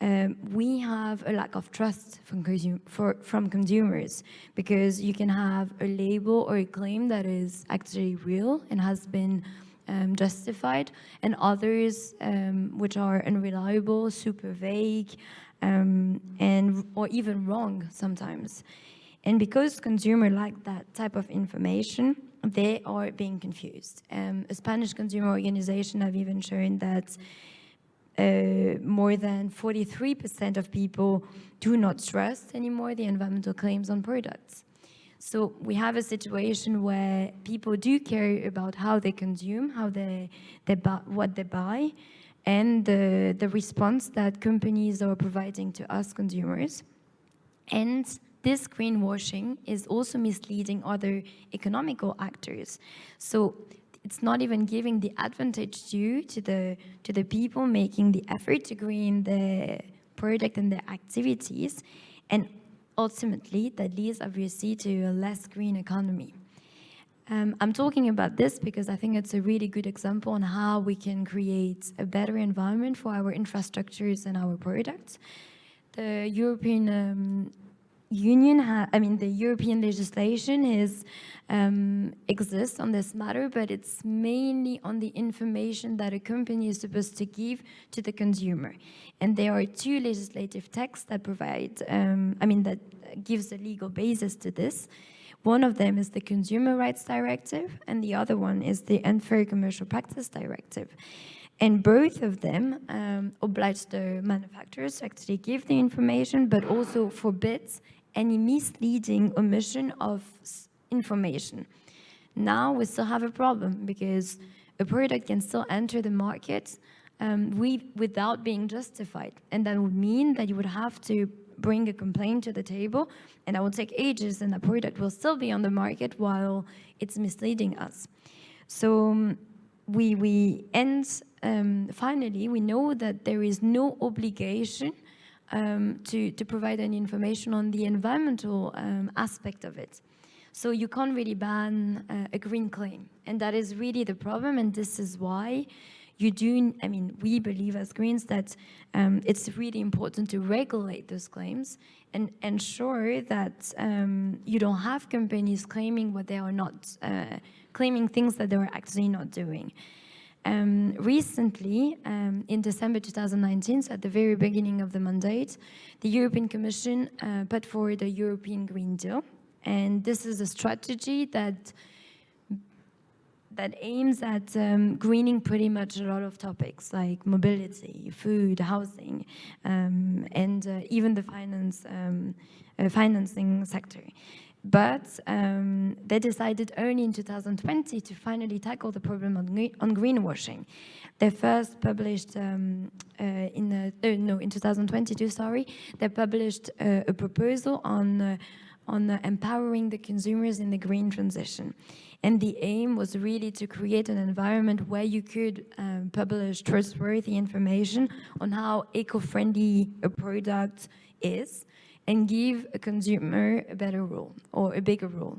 um, we have a lack of trust from, for, from consumers because you can have a label or a claim that is actually real and has been um, justified and others um, which are unreliable, super vague, um, and or even wrong sometimes. And because consumers like that type of information, they are being confused. Um, a Spanish consumer organization have even shown that uh, more than 43% of people do not trust anymore the environmental claims on products. So we have a situation where people do care about how they consume, how they, they buy, what they buy, and the, the response that companies are providing to us consumers. And this greenwashing is also misleading other economical actors. So it's not even giving the advantage due to the, to the people making the effort to green the product and their activities. And ultimately, that leads obviously to a less green economy. Um, I'm talking about this because I think it's a really good example on how we can create a better environment for our infrastructures and our products. The European um, Union, I mean, the European legislation is um, exists on this matter, but it's mainly on the information that a company is supposed to give to the consumer. And there are two legislative texts that provide, um, I mean, that gives a legal basis to this. One of them is the Consumer Rights Directive, and the other one is the Unfair Commercial Practice Directive. And both of them um, oblige the manufacturers to actually give the information, but also forbids any misleading omission of information. Now we still have a problem because a product can still enter the market um, we, without being justified. And that would mean that you would have to bring a complaint to the table and that will take ages and the product will still be on the market while it's misleading us. So um, we, we end, um, finally, we know that there is no obligation um, to, to provide any information on the environmental um, aspect of it. So you can't really ban uh, a green claim. And that is really the problem. And this is why you do, I mean, we believe as Greens that um, it's really important to regulate those claims and ensure that um, you don't have companies claiming what they are not, uh, claiming things that they are actually not doing. Um, recently, um, in December 2019, so at the very beginning of the mandate, the European Commission uh, put forward the European Green Deal. And this is a strategy that that aims at um, greening pretty much a lot of topics like mobility, food, housing, um, and uh, even the finance, um, uh, financing sector. But um, they decided only in 2020 to finally tackle the problem on, on greenwashing. They first published um, uh, in uh, no in 2022, sorry, they published uh, a proposal on uh, on uh, empowering the consumers in the green transition. And the aim was really to create an environment where you could um, publish trustworthy information on how eco-friendly a product is, and give a consumer a better role or a bigger role.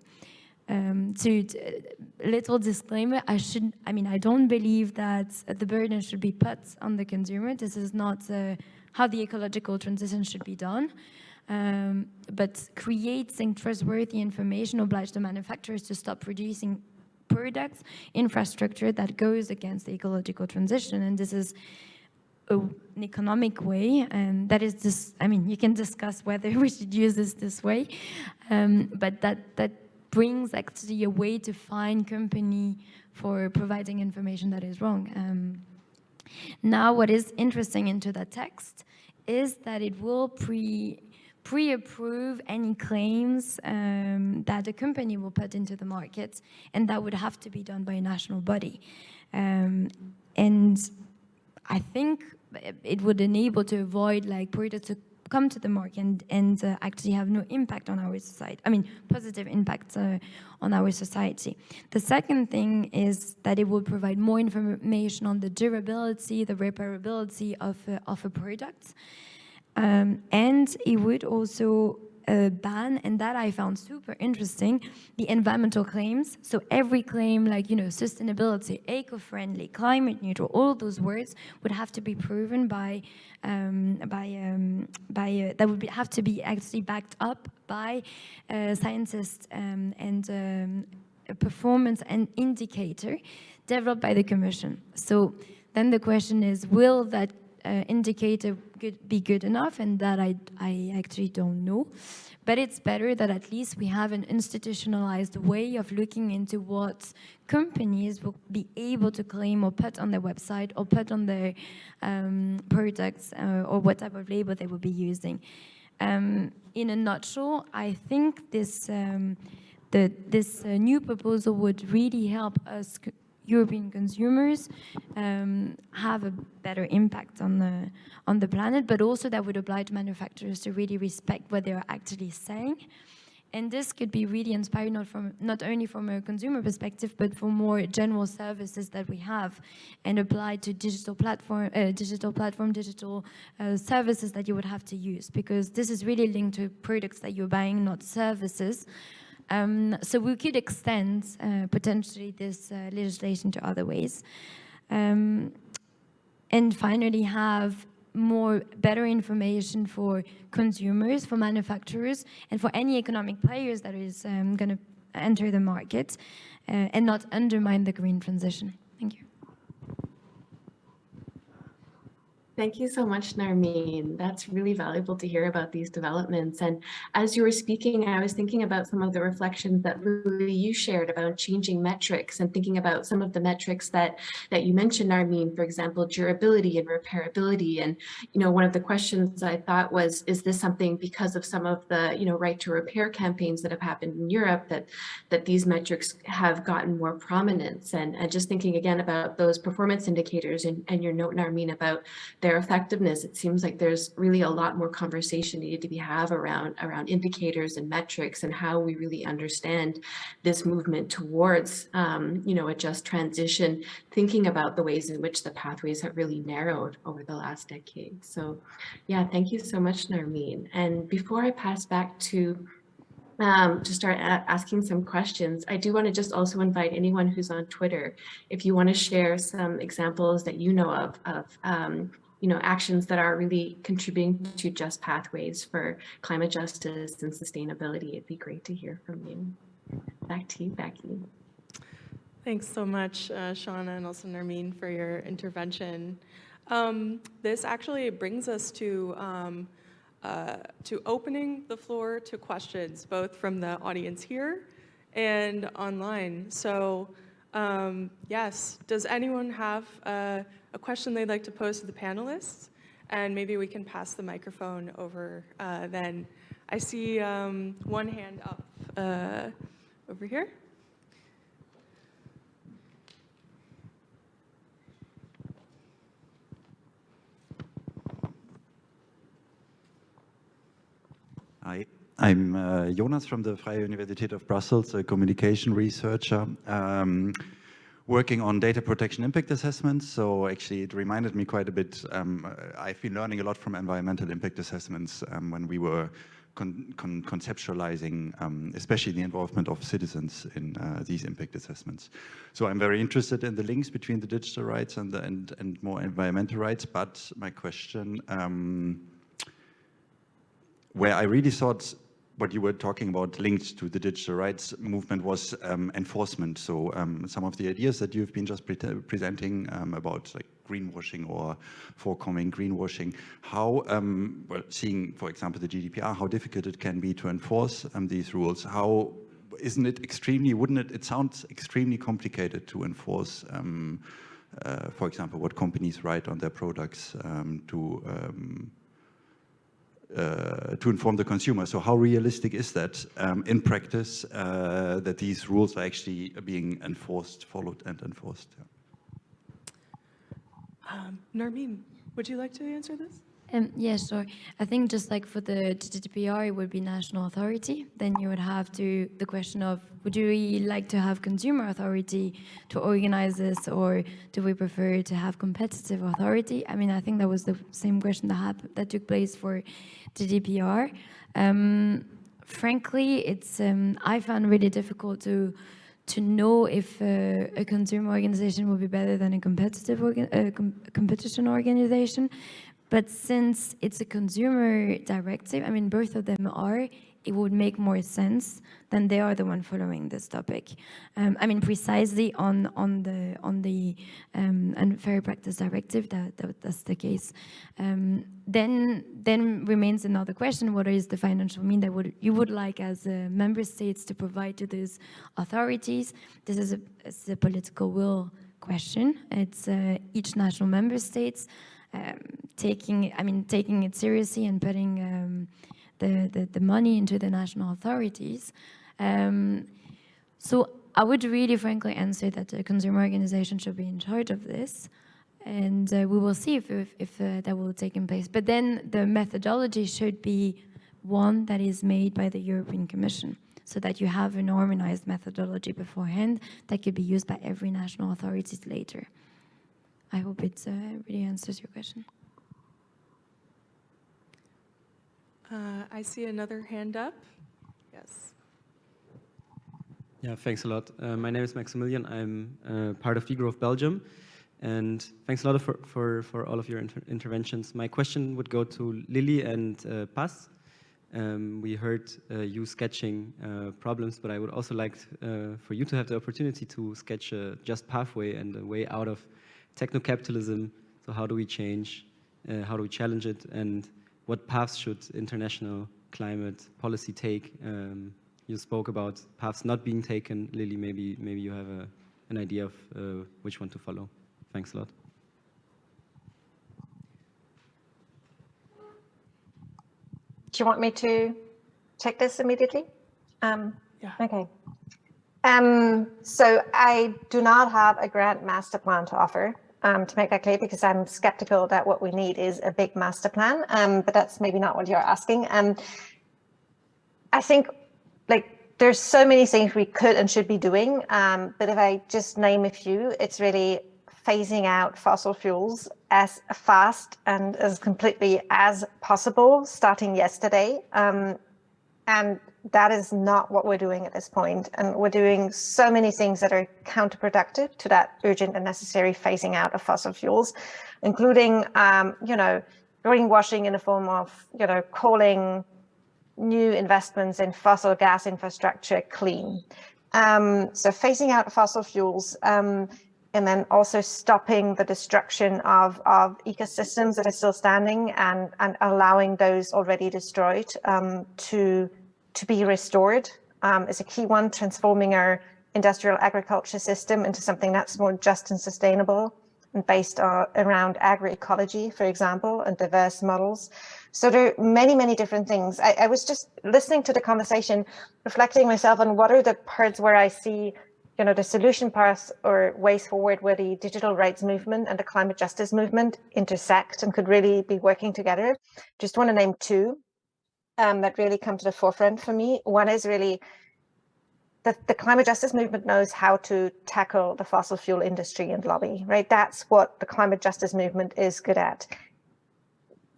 Um, to, to, little disclaimer, I should, I mean, I don't believe that the burden should be put on the consumer. This is not uh, how the ecological transition should be done. Um, but creating trustworthy information obliges the manufacturers to stop producing products, infrastructure that goes against the ecological transition. And this is an economic way, and that is this, I mean, you can discuss whether we should use this this way, um, but that, that brings actually a way to find company for providing information that is wrong. Um, now, what is interesting into the text is that it will pre pre-approve any claims um, that a company will put into the market, and that would have to be done by a national body. Um, and I think it would enable to avoid like products to come to the market and, and uh, actually have no impact on our society. I mean, positive impact uh, on our society. The second thing is that it will provide more information on the durability, the repairability of, uh, of a product. Um, and it would also uh, ban, and that I found super interesting, the environmental claims. So every claim like, you know, sustainability, eco-friendly, climate neutral, all those words would have to be proven by, um, by, um, by uh, that would be, have to be actually backed up by uh, scientists um, and um, a performance and indicator developed by the Commission. So then the question is, will that uh, indicator good, be good enough and that I, I actually don't know. But it's better that at least we have an institutionalized way of looking into what companies will be able to claim or put on their website or put on their um, products uh, or what type of label they will be using. Um, in a nutshell, I think this, um, the, this uh, new proposal would really help us European consumers um, have a better impact on the on the planet, but also that would oblige manufacturers to really respect what they are actually saying. And this could be really inspired not from not only from a consumer perspective, but for more general services that we have, and applied to digital platform, uh, digital platform, digital uh, services that you would have to use, because this is really linked to products that you're buying, not services. Um, so we could extend uh, potentially this uh, legislation to other ways. Um, and finally have more better information for consumers, for manufacturers, and for any economic players that is um, going to enter the market uh, and not undermine the green transition. Thank you. Thank you so much, Narmeen. That's really valuable to hear about these developments. And as you were speaking, I was thinking about some of the reflections that Lili, you shared about changing metrics and thinking about some of the metrics that, that you mentioned, Narmeen, for example, durability and repairability. And, you know, one of the questions I thought was, is this something because of some of the, you know, right to repair campaigns that have happened in Europe that, that these metrics have gotten more prominence? And, and just thinking again about those performance indicators and, and your note, Narmeen, about their effectiveness, it seems like there's really a lot more conversation needed to be have around around indicators and metrics and how we really understand this movement towards um, you know a just transition, thinking about the ways in which the pathways have really narrowed over the last decade. So yeah, thank you so much, Narmeen. And before I pass back to um, to start asking some questions, I do want to just also invite anyone who's on Twitter, if you want to share some examples that you know of, of um, you know, actions that are really contributing to just pathways for climate justice and sustainability. It'd be great to hear from you. Back to you, Becky. Thanks so much, uh, Shauna and also Narmeen for your intervention. Um, this actually brings us to um, uh, to opening the floor to questions, both from the audience here and online. So um, yes, does anyone have uh, a question they'd like to pose to the panelists, and maybe we can pass the microphone over uh, then. I see um, one hand up uh, over here. Hi, I'm uh, Jonas from the Vrije Universiteit of Brussels, a communication researcher. Um, working on data protection impact assessments. So actually it reminded me quite a bit. Um, I've been learning a lot from environmental impact assessments um, when we were con con conceptualizing, um, especially the involvement of citizens in uh, these impact assessments. So I'm very interested in the links between the digital rights and, the, and, and more environmental rights. But my question, um, where I really thought what you were talking about linked to the digital rights movement was um, enforcement. So um, some of the ideas that you've been just pre presenting um, about like greenwashing or forecoming greenwashing, how, um, well, seeing, for example, the GDPR, how difficult it can be to enforce um, these rules, how isn't it extremely, wouldn't it, it sounds extremely complicated to enforce um, uh, for example, what companies write on their products to uh, to inform the consumer. So how realistic is that um, in practice uh, that these rules are actually being enforced, followed and enforced? Yeah. Um, would you like to answer this? Um, yeah. I think just like for the GDPR, it would be national authority. Then you would have to, the question of, would really like to have consumer authority to organize this or do we prefer to have competitive authority? I mean, I think that was the same question that, happened, that took place for GDPR. Um, frankly, it's um, I found really difficult to to know if uh, a consumer organization would be better than a competitive uh, com competition organization but since it's a consumer directive, I mean, both of them are, it would make more sense than they are the one following this topic. Um, I mean, precisely on on the on the um, unfair practice directive, that, that that's the case. Um, then then remains another question: What is the financial mean that would you would like as uh, member states to provide to these authorities? This is a, a political will question. It's uh, each national member states um, taking, I mean, taking it seriously and putting um, the, the, the, money into the national authorities. Um, so I would really frankly answer that the consumer organization should be in charge of this. And uh, we will see if, if, if uh, that will take in place. But then the methodology should be one that is made by the European Commission so that you have an harmonized methodology beforehand that could be used by every national authorities later. I hope it uh, really answers your question. Uh, I see another hand up. Yes. Yeah, thanks a lot. Uh, my name is Maximilian. I'm uh, part of deGrowth Belgium. And thanks a lot for, for, for all of your inter interventions. My question would go to Lili and uh, Paz. Um, we heard uh, you sketching uh, problems, but I would also like uh, for you to have the opportunity to sketch a just pathway and a way out of techno-capitalism. So how do we change? How do we challenge it? And what paths should international climate policy take? Um, you spoke about paths not being taken. Lili, maybe maybe you have a, an idea of uh, which one to follow. Thanks a lot. Do you want me to take this immediately? Um, Yeah. Okay. Um, so I do not have a grant master plan to offer, um, to make that clear, because I'm skeptical that what we need is a big master plan, um, but that's maybe not what you're asking. Um, I think like there's so many things we could and should be doing, um, but if I just name a few, it's really phasing out fossil fuels as fast and as completely as possible starting yesterday. Um, and that is not what we're doing at this point. And we're doing so many things that are counterproductive to that urgent and necessary phasing out of fossil fuels, including, um, you know, greenwashing in the form of, you know, calling new investments in fossil gas infrastructure clean. Um, so phasing out fossil fuels, um, and then also stopping the destruction of, of ecosystems that are still standing and, and allowing those already destroyed um, to, to be restored um, is a key one, transforming our industrial agriculture system into something that's more just and sustainable and based uh, around agroecology, for example, and diverse models. So there are many, many different things. I, I was just listening to the conversation, reflecting myself on what are the parts where I see you know, the solution paths or ways forward where the digital rights movement and the climate justice movement intersect and could really be working together. Just want to name two um, that really come to the forefront for me. One is really that the climate justice movement knows how to tackle the fossil fuel industry and lobby, right? That's what the climate justice movement is good at.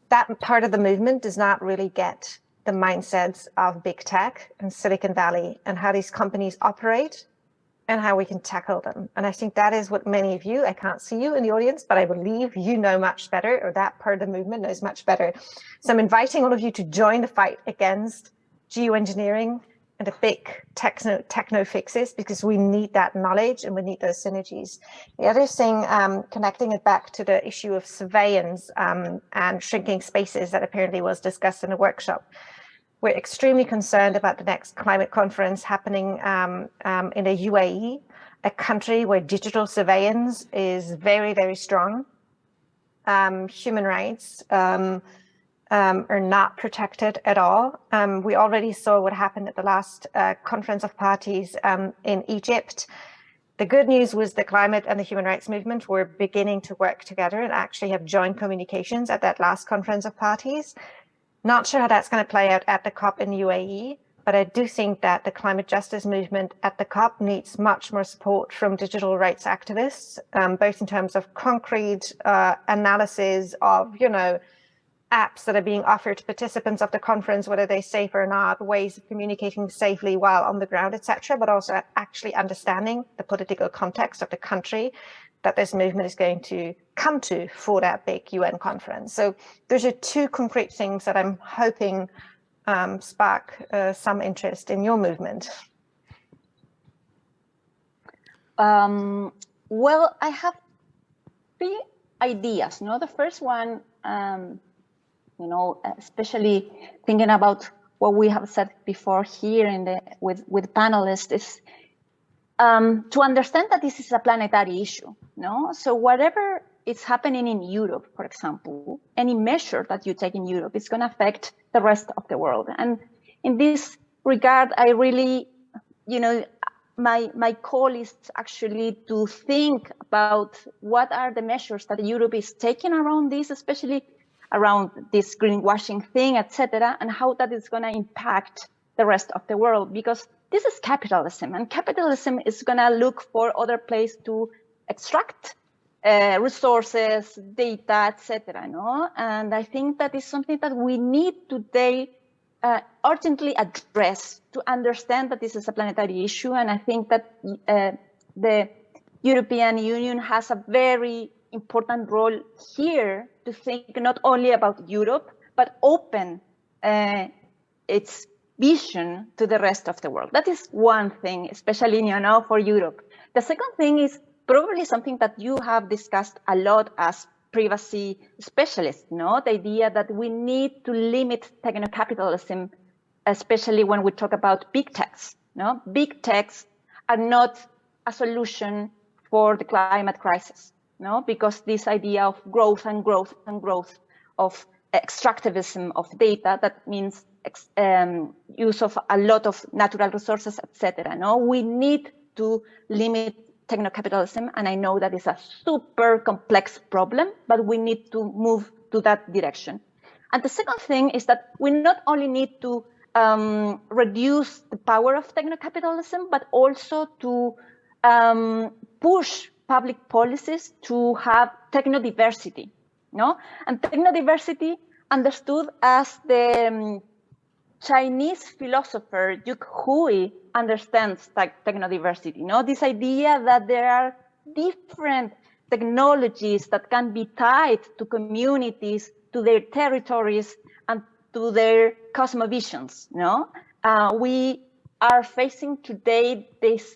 That part of the movement does not really get the mindsets of big tech and Silicon Valley and how these companies operate and how we can tackle them. And I think that is what many of you, I can't see you in the audience, but I believe you know much better, or that part of the movement knows much better. So I'm inviting all of you to join the fight against geoengineering and the big techno, techno fixes, because we need that knowledge and we need those synergies. The other thing, um, connecting it back to the issue of surveillance um, and shrinking spaces that apparently was discussed in the workshop. We're extremely concerned about the next climate conference happening um, um, in the UAE, a country where digital surveillance is very, very strong. Um, human rights um, um, are not protected at all. Um, we already saw what happened at the last uh, conference of parties in Egypt. The good news was the climate and the human rights movement were beginning to work together and actually have joint communications at that last conference of parties. Not sure how that's going to play out at the COP in UAE, but I do think that the climate justice movement at the COP needs much more support from digital rights activists, um, both in terms of concrete uh, analysis of, you know, apps that are being offered to participants of the conference, whether they're safe or not, ways of communicating safely while on the ground, etc., but also actually understanding the political context of the country that this movement is going to come to for that big UN conference. So those are two concrete things that I'm hoping um, spark uh, some interest in your movement. Um, well, I have three ideas. Know, the first one, um, you know, especially thinking about what we have said before here in the with with panelists is um, to understand that this is a planetary issue. No, so whatever is happening in Europe, for example, any measure that you take in Europe is going to affect the rest of the world. And in this regard, I really, you know, my, my call is actually to think about what are the measures that Europe is taking around this, especially around this greenwashing thing, etc., and how that is going to impact the rest of the world. Because this is capitalism, and capitalism is going to look for other place to extract uh, resources, data, etc. No, and I think that is something that we need today uh, urgently address to understand that this is a planetary issue. And I think that uh, the European Union has a very important role here to think not only about Europe, but open uh, its vision to the rest of the world. That is one thing, especially you know, for Europe. The second thing is probably something that you have discussed a lot as privacy specialists, no? The idea that we need to limit techno-capitalism, especially when we talk about big techs, no? Big techs are not a solution for the climate crisis, no? Because this idea of growth and growth and growth of extractivism of data, that means um, use of a lot of natural resources, etc. No, we need to limit techno-capitalism, and I know that is a super complex problem, but we need to move to that direction. And the second thing is that we not only need to um, reduce the power of techno-capitalism, but also to um, push public policies to have techno-diversity, no? And techno-diversity understood as the um, Chinese philosopher Yuk Hui understands technodiversity. Know, this idea that there are different technologies that can be tied to communities, to their territories, and to their cosmovisions. Know? Uh, we are facing today this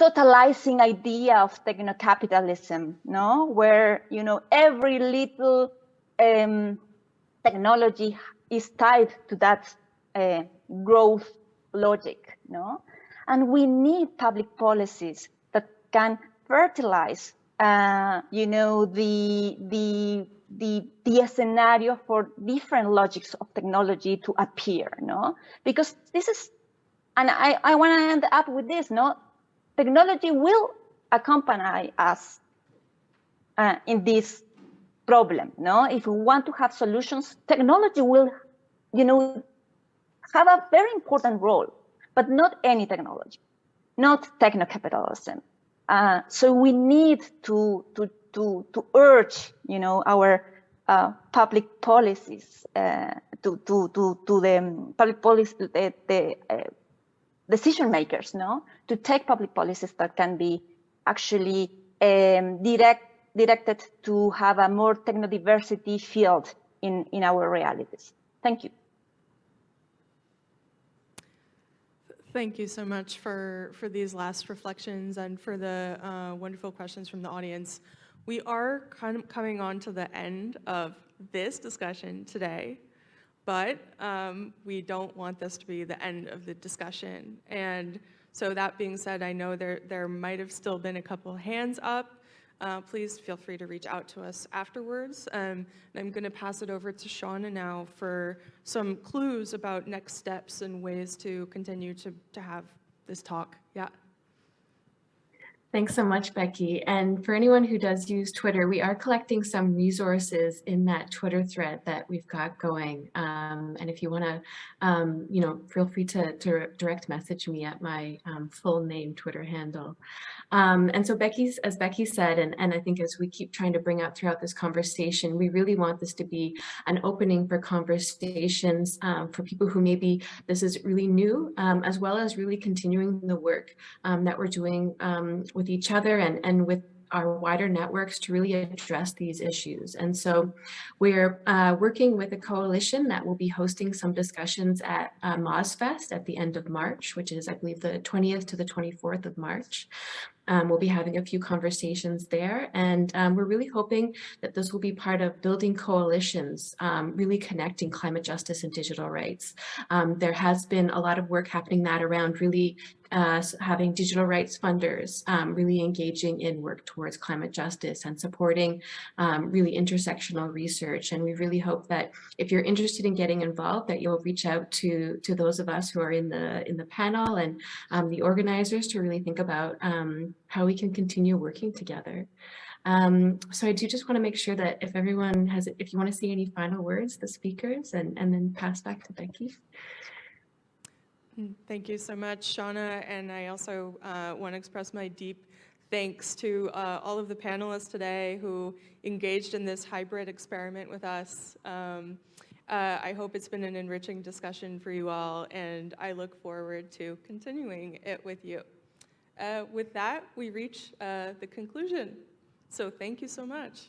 totalizing idea of techno-capitalism, no? where you know every little um, technology is tied to that uh, growth logic, no? And we need public policies that can fertilize, uh, you know, the, the, the, the scenario for different logics of technology to appear, no? Because this is, and I, I want to end up with this, no? Technology will accompany us uh, in this problem, no? If we want to have solutions, technology will, you know, have a very important role, but not any technology, not techno-capitalism. Uh, so we need to, to, to, to urge, you know, our uh, public policies uh, to, to, to, to the public policy, the, the uh, decision makers, no, to take public policies that can be actually um, direct, directed to have a more techno-diversity field in, in our realities. Thank you. Thank you so much for, for these last reflections and for the uh, wonderful questions from the audience. We are kind of coming on to the end of this discussion today, but um, we don't want this to be the end of the discussion. And so that being said, I know there, there might have still been a couple hands up uh, please feel free to reach out to us afterwards. Um, I'm going to pass it over to Shauna now for some clues about next steps and ways to continue to, to have this talk. Yeah. Thanks so much, Becky. And for anyone who does use Twitter, we are collecting some resources in that Twitter thread that we've got going. Um, and if you want to, um, you know, feel free to, to, direct message me at my um, full name Twitter handle. Um, and so Becky's, as Becky said, and, and I think as we keep trying to bring out throughout this conversation, we really want this to be an opening for conversations um, for people who maybe this is really new, um, as well as really continuing the work that we're doing with each other and, and with our wider networks to really address these issues. And so we're uh, working with a coalition that will be hosting some discussions at uh, MozFest at the end of March, which is, I believe, the 20th to the 24th of March. Um, we'll be having a few conversations there, and um, we're really hoping that this will be part of building coalitions, um, really connecting climate justice and digital rights. Um, there has been a lot of work happening that around really uh, having digital rights funders um, really engaging in work towards climate justice and supporting um, really intersectional research. And we really hope that if you're interested in getting involved, that you'll reach out to, to those of us who are in the, in the panel and um, the organizers to really think about um, how we can continue working together. Um, so I do just want to make sure that if everyone has, if you want to say any final words, the speakers, and, and then pass back to Becky. Thank you so much, Shauna, and I also uh, want to express my deep thanks to uh, all of the panelists today who engaged in this hybrid experiment with us. Um, uh, I hope it's been an enriching discussion for you all, and I look forward to continuing it with you. Uh, With that, we reach uh, the conclusion. So thank you so much.